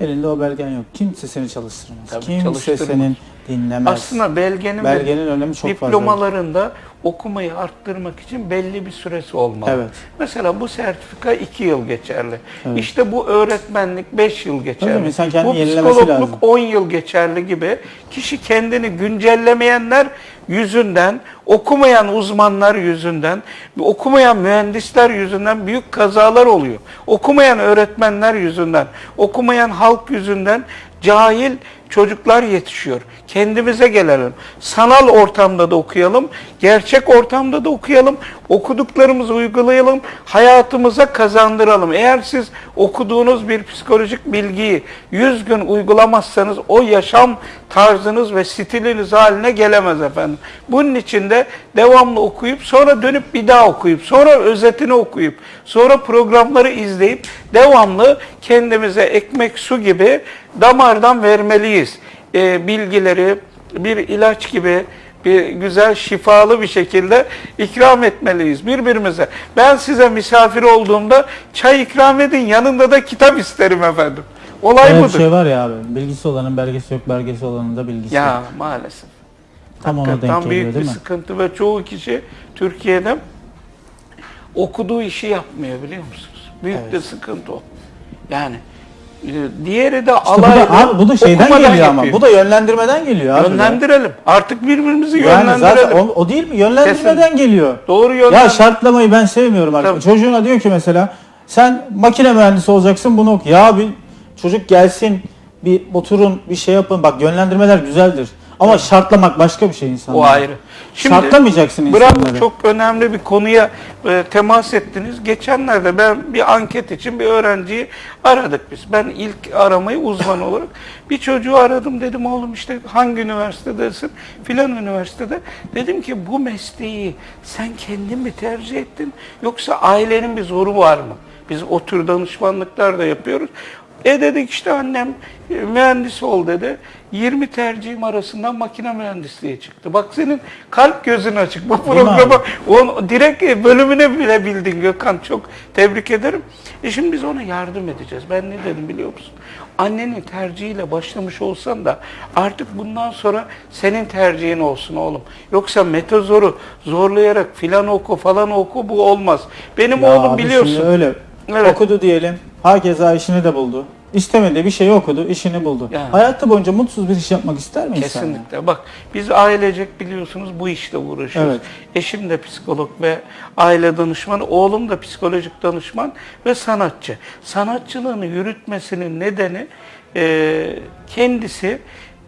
Elinde o belgen yok. Kimse seni çalıştırmaz. Tabii, Kimse çalıştırmaz. senin dinlemez. Aslında belgenin, Belgenin önemi çok fazla. diplomalarında okumayı arttırmak için belli bir süresi olmalı. Evet. Mesela bu sertifika 2 yıl geçerli. Evet. İşte bu öğretmenlik 5 yıl geçerli. Tabii, bu psikologluk lazım. 10 yıl geçerli gibi. Kişi kendini güncellemeyenler yüzünden, okumayan uzmanlar yüzünden, okumayan mühendisler yüzünden büyük kazalar oluyor. Okumayan öğretmenler yüzünden, okumayan halk yüzünden cahil çocuklar yetişiyor. Kendimize gelelim. Sanal ortamda da okuyalım, gerçek ortamda da okuyalım, okuduklarımızı uygulayalım, hayatımıza kazandıralım. Eğer siz okuduğunuz bir psikolojik bilgiyi 100 gün uygulamazsanız o yaşam tarzınız ve stiliniz haline gelemez efendim. Bunun için de devamlı okuyup sonra dönüp bir daha okuyup sonra özetini okuyup sonra programları izleyip devamlı kendimize ekmek su gibi damardan vermeliyiz. Ee, bilgileri bir ilaç gibi bir güzel şifalı bir şekilde ikram etmeliyiz birbirimize. Ben size misafir olduğumda çay ikram edin yanında da kitap isterim efendim. Olay Öyle bir budur. şey var ya abi. Bilgisi olanın belgesi yok, belgesi olanın da bilgisi Ya yok. maalesef. Tam ona Hakikaten denk büyük geliyor bir değil mi? sıkıntı ve çoğu kişi Türkiye'de okuduğu işi yapmıyor biliyor musunuz? Büyük de sıkıntı o. Yani e, diğeri de İşte bu da, bu da şeyden geliyor ama. yapıyor. Bu da yönlendirmeden geliyor abi. Yönlendirelim. Artık birbirimizi Yani yönlendirelim. zaten o, o değil mi? Yönlendirmeden geliyor. Doğru Ya yönlendir. şartlamayı ben sevmiyorum artık. Tabii. Çocuğuna diyor ki mesela sen makine mühendisi olacaksın bunu oku. Ya bir çocuk gelsin bir oturun bir şey yapın. Bak yönlendirmeler güzeldir. Ama şartlamak başka bir şey insanlar. O ayrı. Şartlamayacaksın insanları. Bravo çok önemli bir konuya e, temas ettiniz. Geçenlerde ben bir anket için bir öğrenciyi aradık biz. Ben ilk aramayı uzman olarak bir çocuğu aradım dedim oğlum işte hangi üniversitedesin? Filan üniversitede. Dedim ki bu mesleği sen kendin mi tercih ettin yoksa ailenin bir zoru var mı? Biz o tür danışmanlıklar da yapıyoruz. E dedik işte annem e, mühendis ol dedi. 20 tercihim arasından makine mühendisliği çıktı. Bak senin kalp gözün açık. Bu programı on, direkt bölümüne bile bildin Gökhan. Çok tebrik ederim. E şimdi biz ona yardım edeceğiz. Ben ne dedim biliyor musun? Annenin tercihiyle başlamış olsan da artık bundan sonra senin tercihin olsun oğlum. Yoksa metazoru zorlayarak filan oku falan oku bu olmaz. Benim Ya oğlum biliyorsun. Öyle. Evet. Okudu diyelim. Hakeza işini de buldu. İstemediği bir şey okudu, işini buldu. Yani. Hayatı boyunca mutsuz bir iş yapmak ister mi insan? Kesinlikle. Bak biz ailecek biliyorsunuz bu işte uğraşıyoruz. Evet. Eşim de psikolog ve aile danışmanı, oğlum da psikolojik danışman ve sanatçı. Sanatçılığını yürütmesinin nedeni e, kendisi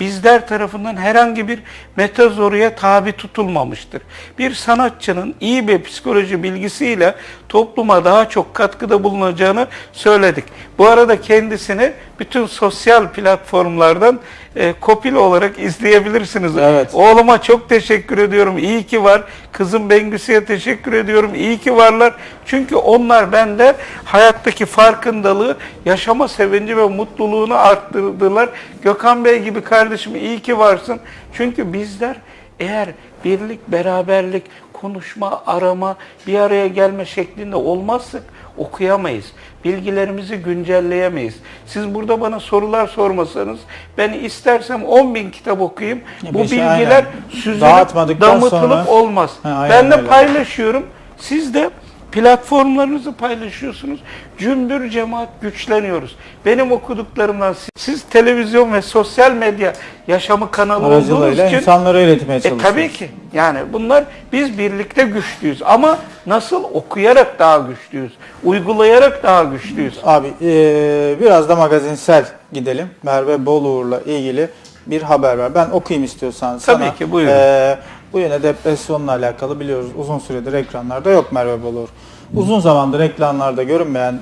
bizler tarafından herhangi bir metazoruya tabi tutulmamıştır. Bir sanatçının iyi bir psikoloji bilgisiyle topluma daha çok katkıda bulunacağını söyledik. Bu arada kendisini bütün sosyal platformlardan e, kopil olarak izleyebilirsiniz. Evet. Oğluma çok teşekkür ediyorum. İyi ki var. Kızım Bengüsü'ye teşekkür ediyorum. İyi ki varlar. Çünkü onlar bende hayattaki farkındalığı, yaşama sevinci ve mutluluğunu arttırdılar. Gökhan Bey gibi kardeşim iyi ki varsın. Çünkü bizler eğer birlik, beraberlik, konuşma, arama, bir araya gelme şeklinde olmazsak okuyamayız. Bilgilerimizi güncelleyemeyiz. Siz burada bana sorular sormasanız ben istersem 10 bin kitap okuyayım. Ya Bu beşi bilgiler aynen. süzülüp damıtılıp sonra- olmaz. Ha, ben de öyle. paylaşıyorum. Siz de Platformlarınızı paylaşıyorsunuz. Cümbür cemaat güçleniyoruz. Benim okuduklarımdan siz, siz televizyon ve sosyal medya yaşamı kanalı olduğunuz için insanlara öğretmeye e çalışıyoruz. tabii ki. Yani bunlar biz birlikte güçlüyüz ama nasıl okuyarak daha güçlüyüz, uygulayarak daha güçlüyüz. Abi eee, biraz da magazinsel gidelim. Merve Boluğur'la ilgili bir haber var. Ben okuyayım istiyorsan sana. Tabii ki, buyurun. Eee, bu yine depresyonla alakalı biliyoruz. Uzun süredir ekranlarda yok Merve Boluğur. Uzun zamandır ekranlarda görünmeyen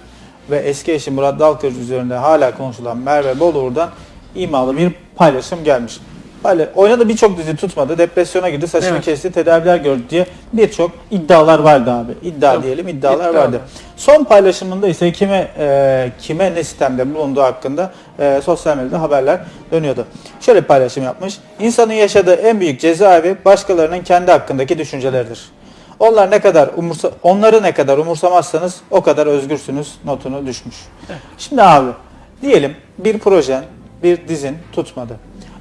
ve eski eşi Murat Dalkılıç üzerinde hala konuşulan Merve Boluğur'dan imalı bir paylaşım gelmiş. Böyle oynadı birçok dizi tutmadı. Depresyona girdi, saçını Evet. kesti, tedaviler gördü diye birçok iddialar vardı abi. İddia Tabii. diyelim, iddialar İddia. vardı. Son paylaşımında ise kime e, kime ne sistemde bulunduğu hakkında e, sosyal medyada haberler dönüyordu. Şöyle bir paylaşım yapmış. İnsanın yaşadığı en büyük cezaevi başkalarının kendi hakkındaki düşünceleridir. Onlar ne kadar umursa onları ne kadar umursamazsanız o kadar özgürsünüz notunu düşmüş. Şimdi abi diyelim bir projen, bir dizin tutmadı.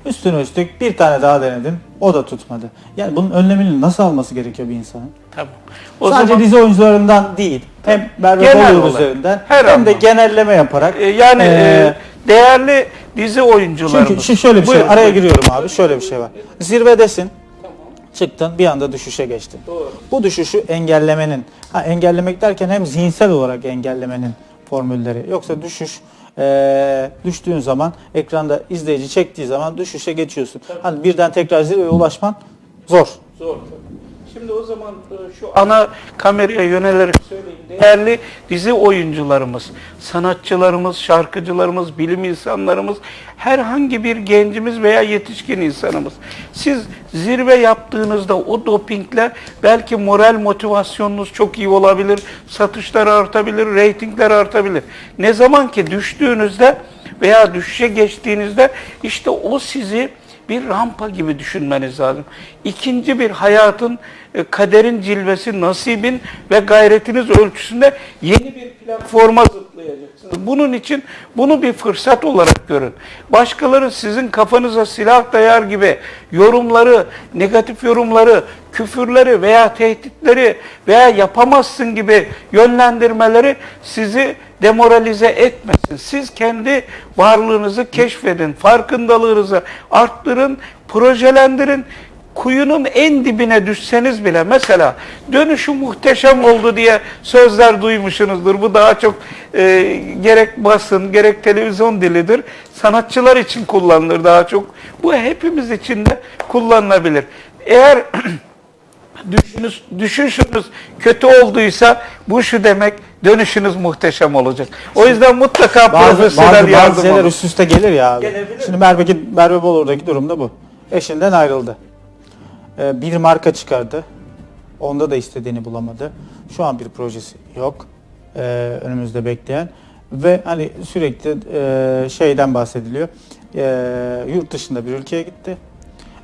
Üstüne üstlük bir tane daha denedin, o da tutmadı. Yani bunun önlemini nasıl alması gerekiyor bir insanın? Tamam. O Sadece zaman dizi oyuncularından değil, hem Merve olarak, üzerinden her hem de anlamda. genelleme yaparak. e, yani Ee, e, değerli dizi oyuncularımız. çünkü şu şöyle bir şey, Buyurun, araya giriyorum abi, şöyle bir şey var. Zirvedesin, çıktın bir anda düşüşe geçtin. Bu düşüşü engellemenin, ha engellemek derken hem zihinsel olarak engellemenin formülleri. Yoksa düşüş eee, düştüğün zaman ekranda izleyici çektiği zaman düşüşe geçiyorsun. Hani birden tekrar zirveye ulaşman zor. Zor tabii. Şimdi o zaman e, şu ana kameraya yönelerek söyleyeyim. Değerli dizi oyuncularımız, sanatçılarımız, şarkıcılarımız, bilim insanlarımız, herhangi bir gencimiz veya yetişkin insanımız. Siz zirve yaptığınızda o dopingle belki moral motivasyonunuz çok iyi olabilir, satışlar artabilir, reytingler artabilir. Ne zaman ki düştüğünüzde veya düşüşe geçtiğinizde işte o sizi bir rampa gibi düşünmeniz lazım. İkinci bir hayatın, kaderin cilvesi, nasibin ve gayretiniz ölçüsünde yeni bir platforma zıplayacaksınız. Bunun için bunu bir fırsat olarak görün. Başkaları sizin kafanıza silah dayar gibi yorumları, negatif yorumları, küfürleri veya tehditleri veya yapamazsın gibi yönlendirmeleri sizi demoralize etmesin. Siz kendi varlığınızı keşfedin, farkındalığınızı arttırın, projelendirin. Kuyunun en dibine düşseniz bile mesela dönüşü muhteşem oldu diye sözler duymuşsunuzdur. Bu daha çok e, gerek basın gerek televizyon dilidir. Sanatçılar için kullanılır daha çok. Bu hepimiz için de kullanılabilir. Eğer düşünüş, düşünüşünüz kötü olduysa bu şu demek dönüşünüz muhteşem olacak. O yüzden mutlaka Bazı, profesyonel bazı, yardım bazı şeyler alın. üst üste gelir ya abi. Gelebilir. Şimdi Merve, Merve Boluğur'daki durumda bu. Eşinden ayrıldı. Ee, bir marka çıkardı. Onda da istediğini bulamadı. Şu an bir projesi yok. Ee, önümüzde bekleyen. Ve hani sürekli e, şeyden bahsediliyor. Ee, yurt dışında bir ülkeye gitti.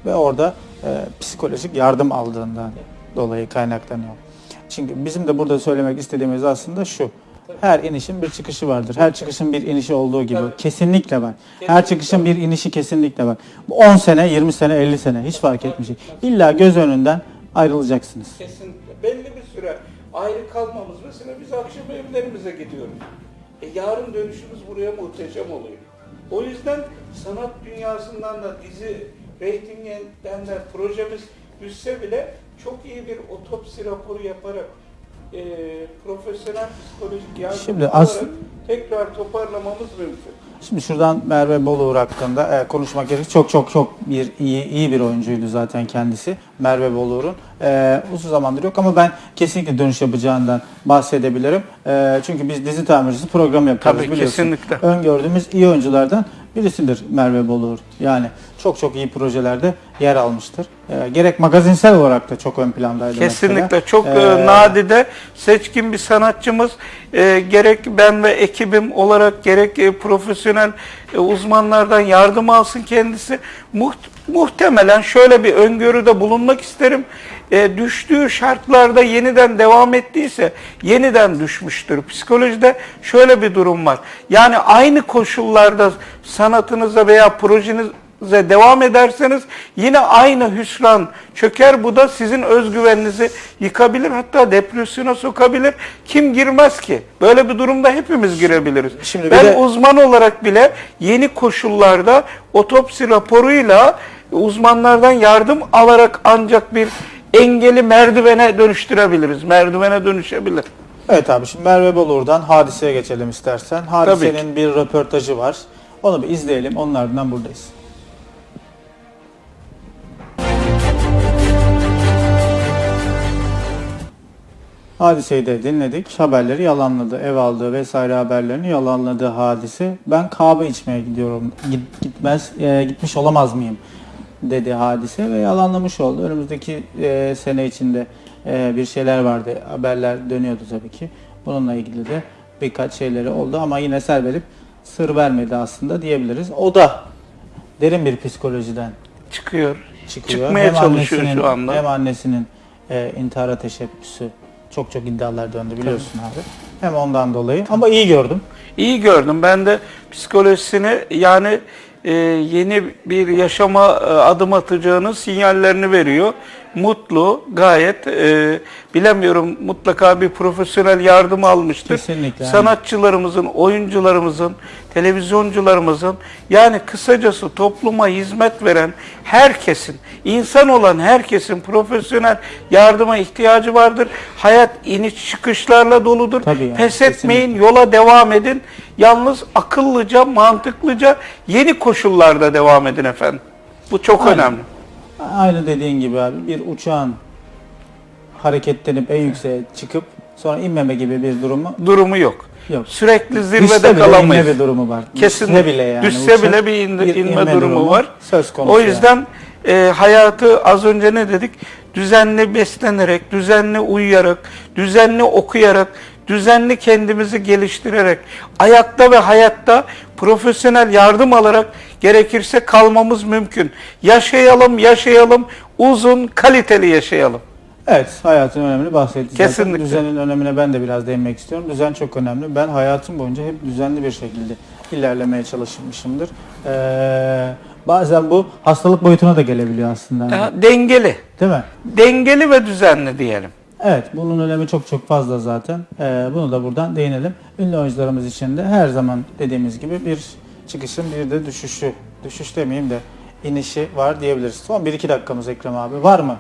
Ve orada e, psikolojik yardım aldığından dolayı kaynaklanıyor. Çünkü bizim de burada söylemek istediğimiz aslında şu. Her inişin bir çıkışı vardır. Her çıkışın bir inişi olduğu gibi. Kesinlikle var. Her çıkışın bir inişi kesinlikle var. Bu 10 sene, 20 sene, 50 sene hiç fark etmeyecek. İlla göz önünden ayrılacaksınız. Kesinlikle. Belli bir süre ayrı kalmamız mesela biz akşam evlerimize gidiyoruz. E yarın dönüşümüz buraya muhteşem oluyor. O yüzden sanat dünyasından da dizi reytinginden de projemiz düşse bile çok iyi bir otopsi raporu yaparak e, profesyonel psikolojik yardım Şimdi as- tekrar toparlamamız mümkün. Şimdi şuradan Merve Boluğur hakkında e, konuşmak gerekir. Çok çok çok bir iyi iyi bir oyuncuydu zaten kendisi. Merve Boluğur'un. E, uzun zamandır yok ama ben kesinlikle dönüş yapacağından bahsedebilirim. E, çünkü biz dizi tamircisi program yapıyoruz Tabii, biliyorsun. kesinlikle. Öngördüğümüz iyi oyunculardan birisidir Merve Boluğur. Yani çok çok iyi projelerde yer almıştır. E, gerek magazinsel olarak da çok ön plandaydı Kesinlikle. Mesela. çok E, e, nadide seçkin bir sanatçımız. E, gerek ben ve ekibim olarak gerek e, profesyonel e, uzmanlardan yardım alsın kendisi. Muht- muhtemelen şöyle bir öngörüde bulunmak isterim. E, düştüğü şartlarda yeniden devam ettiyse yeniden düşmüştür psikolojide. Şöyle bir durum var. Yani aynı koşullarda sanatınıza veya projeniz devam ederseniz yine aynı hüsran çöker. Bu da sizin özgüveninizi yıkabilir. Hatta depresyona sokabilir. Kim girmez ki? Böyle bir durumda hepimiz girebiliriz. Şimdi ben de- uzman olarak bile yeni koşullarda otopsi raporuyla uzmanlardan yardım alarak ancak bir engeli merdivene dönüştürebiliriz. Merdivene dönüşebilir. Evet abi şimdi Merve Bolur'dan hadiseye geçelim istersen. Hadisenin bir röportajı var. Onu bir izleyelim. Onun ardından buradayız. Hadiseyi de dinledik. Haberleri yalanladı. Ev aldığı vesaire haberlerini yalanladı hadise. Ben kahve içmeye gidiyorum. Git- gitmez e, gitmiş olamaz mıyım? dedi hadise ve yalanlamış oldu. Önümüzdeki e, sene içinde e, bir şeyler vardı. Haberler dönüyordu tabii ki. Bununla ilgili de birkaç şeyleri oldu ama yine ser verip sır vermedi aslında diyebiliriz. O da derin bir psikolojiden Çıkıyor. çıkıyor. Çıkmaya hem çalışıyor şu anda. Hem annesinin e, intihara teşebbüsü çok çok iddialar döndü biliyorsun abi. Hem ondan dolayı ama iyi gördüm. İyi gördüm. Ben de psikolojisini yani e, yeni bir yaşama e, adım atacağının sinyallerini veriyor. Mutlu, gayet e, bilemiyorum mutlaka bir profesyonel yardım almıştır. Kesinlikle. Sanatçılarımızın, oyuncularımızın, televizyoncularımızın yani kısacası topluma hizmet veren herkesin, insan olan herkesin profesyonel yardıma ihtiyacı vardır. Hayat iniş çıkışlarla doludur. Tabii yani, Pes kesinlikle. etmeyin, yola devam edin. Yalnız akıllıca, mantıklıca yeni koşullarda devam edin efendim. Bu çok Aynen. önemli. Aynı dediğin gibi abi bir uçağın hareketlenip en yükseğe çıkıp sonra inmeme gibi bir durumu Durumu yok. yok. Sürekli Düşse zirvede bile kalamayız. inme bir durumu var. Kesinlikle. Düşse bile yani. Düşse uçak bile bir, indi- inme, durumu, var. Söz konusu. O yani. yüzden e, hayatı az önce ne dedik? Düzenli beslenerek, düzenli uyuyarak, düzenli okuyarak, düzenli kendimizi geliştirerek, ayakta ve hayatta profesyonel yardım alarak gerekirse kalmamız mümkün. Yaşayalım, yaşayalım, uzun, kaliteli yaşayalım. Evet, hayatın önemini bahsettik. zaten. Kesinlikle. Düzenin önemine ben de biraz değinmek istiyorum. Düzen çok önemli. Ben hayatım boyunca hep düzenli bir şekilde ilerlemeye çalışmışımdır. Ee, bazen bu hastalık boyutuna da gelebiliyor aslında. Ya, dengeli, Değil mi? dengeli ve düzenli diyelim. Evet, bunun önemi çok çok fazla zaten. Ee, bunu da buradan değinelim. Ünlü oyuncularımız için de her zaman dediğimiz gibi bir çıkışın bir de düşüşü, düşüş demeyeyim de inişi var diyebiliriz. Son 1-2 dakikamız Ekrem abi. Var mı?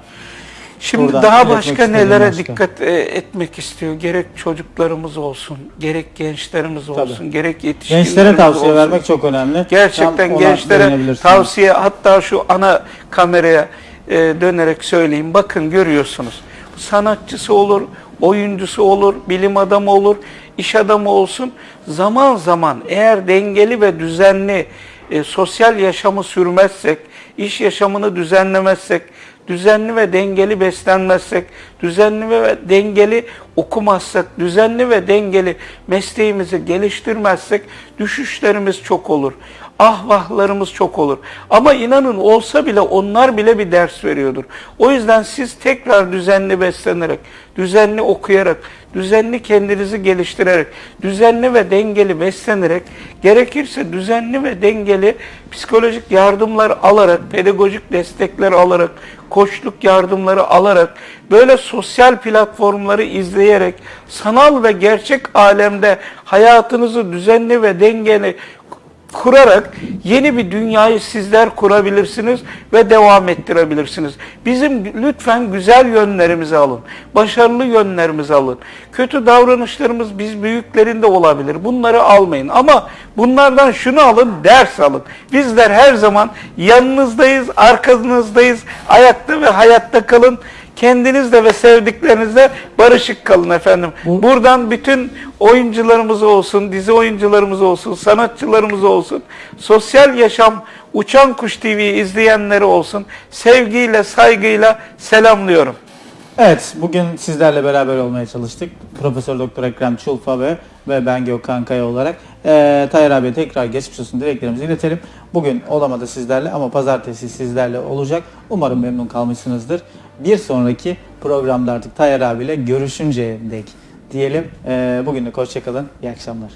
Şimdi Buradan daha başka nelere başka. dikkat e, etmek istiyor? Gerek çocuklarımız olsun, gerek gençlerimiz olsun, gerek yetişkinlerimiz Gençlere tavsiye olsun. vermek çok önemli. Gerçekten Tam gençlere tavsiye hatta şu ana kameraya e, dönerek söyleyeyim. Bakın görüyorsunuz. Sanatçısı olur, oyuncusu olur, bilim adamı olur, iş adamı olsun. Zaman zaman eğer dengeli ve düzenli e, sosyal yaşamı sürmezsek, iş yaşamını düzenlemezsek, düzenli ve dengeli beslenmezsek, düzenli ve dengeli okumazsak, düzenli ve dengeli mesleğimizi geliştirmezsek düşüşlerimiz çok olur. Ahvahlarımız çok olur. Ama inanın olsa bile onlar bile bir ders veriyordur. O yüzden siz tekrar düzenli beslenerek, düzenli okuyarak, düzenli kendinizi geliştirerek, düzenli ve dengeli beslenerek, gerekirse düzenli ve dengeli psikolojik yardımlar alarak, pedagojik destekler alarak, koçluk yardımları alarak, böyle sosyal platformları izleyerek, sanal ve gerçek alemde hayatınızı düzenli ve dengeli kurarak yeni bir dünyayı sizler kurabilirsiniz ve devam ettirebilirsiniz. Bizim lütfen güzel yönlerimizi alın. Başarılı yönlerimizi alın. Kötü davranışlarımız biz büyüklerinde olabilir. Bunları almayın. Ama bunlardan şunu alın, ders alın. Bizler her zaman yanınızdayız, arkanızdayız. Ayakta ve hayatta kalın. Kendinizle ve sevdiklerinizle barışık kalın efendim. Bu- Buradan bütün oyuncularımız olsun, dizi oyuncularımız olsun, sanatçılarımız olsun, sosyal yaşam Uçan Kuş TV izleyenleri olsun, sevgiyle, saygıyla selamlıyorum. Evet, bugün sizlerle beraber olmaya çalıştık. Profesör Doktor Ekrem Çulfa ve ve ben Gökhan Kaya olarak. Ee, Tayyar abiye tekrar geçmiş olsun dileklerimizi iletelim. Bugün olamadı sizlerle ama pazartesi sizlerle olacak. Umarım memnun kalmışsınızdır. Bir sonraki programda artık Tayyar abiyle görüşünceye dek diyelim. Ee, bugünlük hoşçakalın. İyi akşamlar.